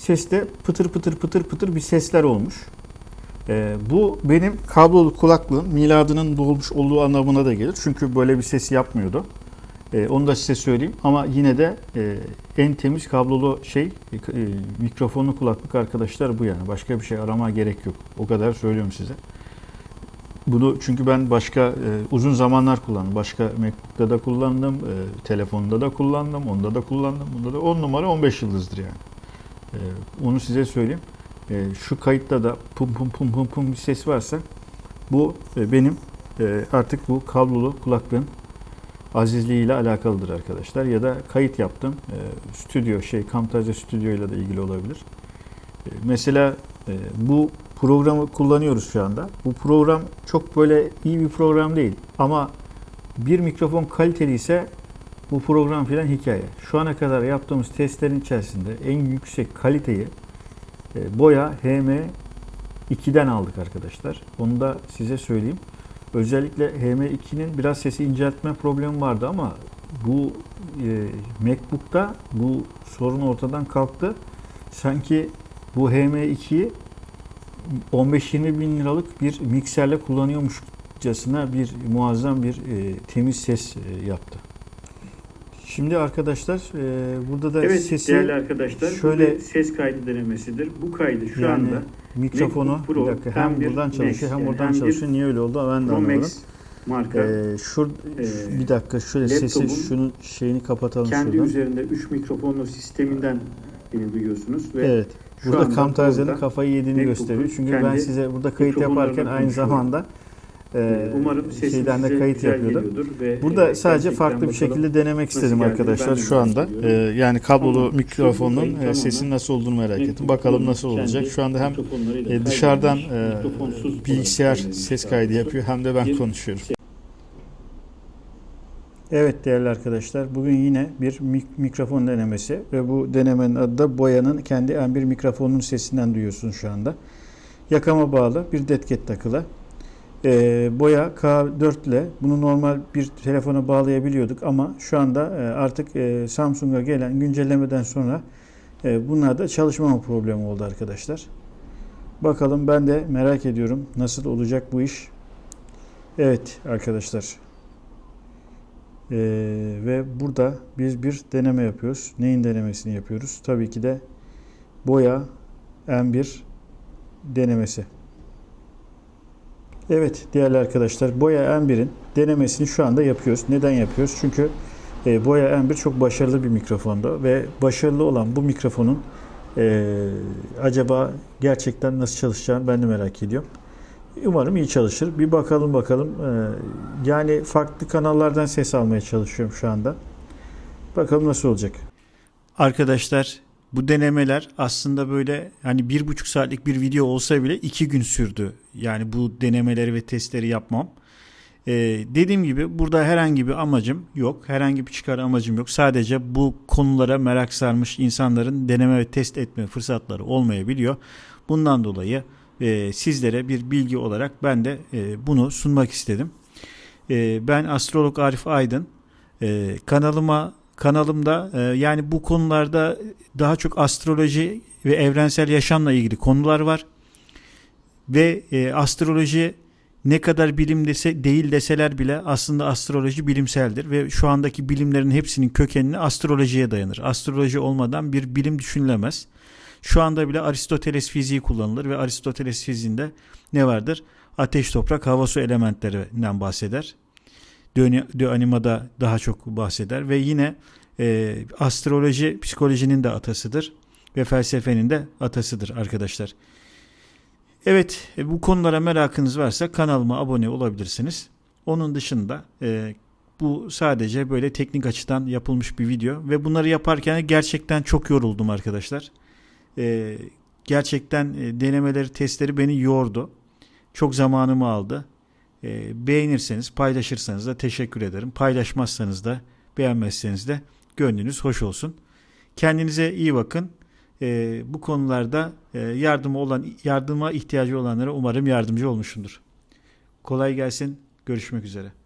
seste pıtır pıtır pıtır pıtır bir sesler olmuş. E, bu benim kablolu kulaklığın miladının dolmuş olduğu anlamına da gelir. Çünkü böyle bir ses yapmıyordu. E, onu da size söyleyeyim. Ama yine de e, en temiz kablolu şey e, e, mikrofonlu kulaklık arkadaşlar bu yani. Başka bir şey arama gerek yok. O kadar söylüyorum size. Bunu çünkü ben başka e, uzun zamanlar kullandım. Başka MacBook'ta da kullandım, e, telefonda da kullandım, onda da kullandım. Bunda da 10 numara 15 yıldızdır yani. E, onu size söyleyeyim. E, şu kayıtta da pum pum pum pum pum bir ses varsa bu e, benim e, artık bu kablolu kulaklığın azizliğiyle alakalıdır arkadaşlar. Ya da kayıt yaptım. E, stüdyo şey Camtasia Studio ile de ilgili olabilir. E, mesela bu programı kullanıyoruz şu anda. Bu program çok böyle iyi bir program değil. Ama bir mikrofon kaliteli ise bu program filan hikaye. Şu ana kadar yaptığımız testlerin içerisinde en yüksek kaliteyi e, Boya HM2'den aldık arkadaşlar. Onu da size söyleyeyim. Özellikle HM2'nin biraz sesi inceltme problemi vardı ama bu e, MacBook'ta bu sorun ortadan kalktı. Sanki bu HM2'yi 15-20 bin liralık bir mikserle kullanıyormuşçasına bir muazzam bir e, temiz ses e, yaptı. Şimdi arkadaşlar e, burada da Evet sesi değerli arkadaşlar şöyle- ses kaydı denemesidir. Bu kaydı şu yani anda mikrofonu Pro bir dakika hem bir buradan çalışıyor hem Max, buradan hem bir çalışıyor. Niye öyle oldu ben de Pro anlamadım. Max marka Ee, şur, Ee, bir dakika şöyle sesi şunun şeyini kapatalım kendi şuradan. üzerinde 3 mikrofonlu sisteminden beni duyuyorsunuz ve Evet. Burada burada kafayı yediğini MacBook'un gösteriyor. Çünkü ben size burada kayıt yaparken aynı zamanda e, e, umarım şeyden de kayıt yapıyordum. ve Burada e, sadece farklı bir şekilde denemek istedim arkadaşlar şu anda. Ee, yani kablolu Tamam. Mikrofonun e, tamamen sesin nasıl olduğunu merak ettim. Bakalım nasıl olacak. Şu anda hem e, dışarıdan e, bilgisayar ses kaydı yapıyor hem de ben konuşuyorum. Evet değerli arkadaşlar bugün yine bir mik- mikrofon denemesi ve bu denemenin adı da Boya'nın kendi M1 mikrofonunun sesinden duyuyorsunuz şu anda. yakama bağlı bir detket takılı. Ee, boya K4 ile bunu normal bir telefona bağlayabiliyorduk ama şu anda e, artık e, Samsung'a gelen güncellemeden sonra e, bunlarda çalışmama problemi oldu arkadaşlar. Bakalım ben de merak ediyorum nasıl olacak bu iş. Evet arkadaşlar. Ee, ve burada biz bir deneme yapıyoruz. Neyin denemesini yapıyoruz? Tabii ki de boya M1 denemesi. Evet değerli arkadaşlar Boya M1'in denemesini şu anda yapıyoruz. Neden yapıyoruz? Çünkü e, Boya M1 çok başarılı bir mikrofonda ve başarılı olan bu mikrofonun e, acaba gerçekten nasıl çalışacağını ben de merak ediyorum. Umarım iyi çalışır. Bir bakalım bakalım. E, yani farklı kanallardan ses almaya çalışıyorum şu anda. Bakalım nasıl olacak. Arkadaşlar bu denemeler aslında böyle hani bir buçuk saatlik bir video olsa bile iki gün sürdü. Yani bu denemeleri ve testleri yapmam. Ee, dediğim gibi burada herhangi bir amacım yok. Herhangi bir çıkar amacım yok. Sadece bu konulara merak sarmış insanların deneme ve test etme fırsatları olmayabiliyor. Bundan dolayı e, sizlere bir bilgi olarak ben de e, bunu sunmak istedim. E, ben astrolog Arif Aydın. E, kanalıma kanalımda e, yani bu konularda daha çok astroloji ve evrensel yaşamla ilgili konular var. Ve e, astroloji ne kadar bilim dese, değil deseler bile aslında astroloji bilimseldir ve şu andaki bilimlerin hepsinin kökenini astrolojiye dayanır. Astroloji olmadan bir bilim düşünülemez. Şu anda bile Aristoteles fiziği kullanılır ve Aristoteles fiziğinde ne vardır? Ateş, toprak, hava, su elementlerinden bahseder. De Anima'da daha çok bahseder ve yine e, astroloji psikolojinin de atasıdır ve felsefenin de atasıdır arkadaşlar. Evet e, bu konulara merakınız varsa kanalıma abone olabilirsiniz. Onun dışında e, bu sadece böyle teknik açıdan yapılmış bir video ve bunları yaparken gerçekten çok yoruldum arkadaşlar. E, gerçekten e, denemeleri testleri beni yordu. Çok zamanımı aldı. E, beğenirseniz paylaşırsanız da teşekkür ederim. Paylaşmazsanız da beğenmezseniz de gönlünüz hoş olsun. Kendinize iyi bakın. E, bu konularda e, yardıma olan yardıma ihtiyacı olanlara umarım yardımcı olmuşumdur. Kolay gelsin. Görüşmek üzere.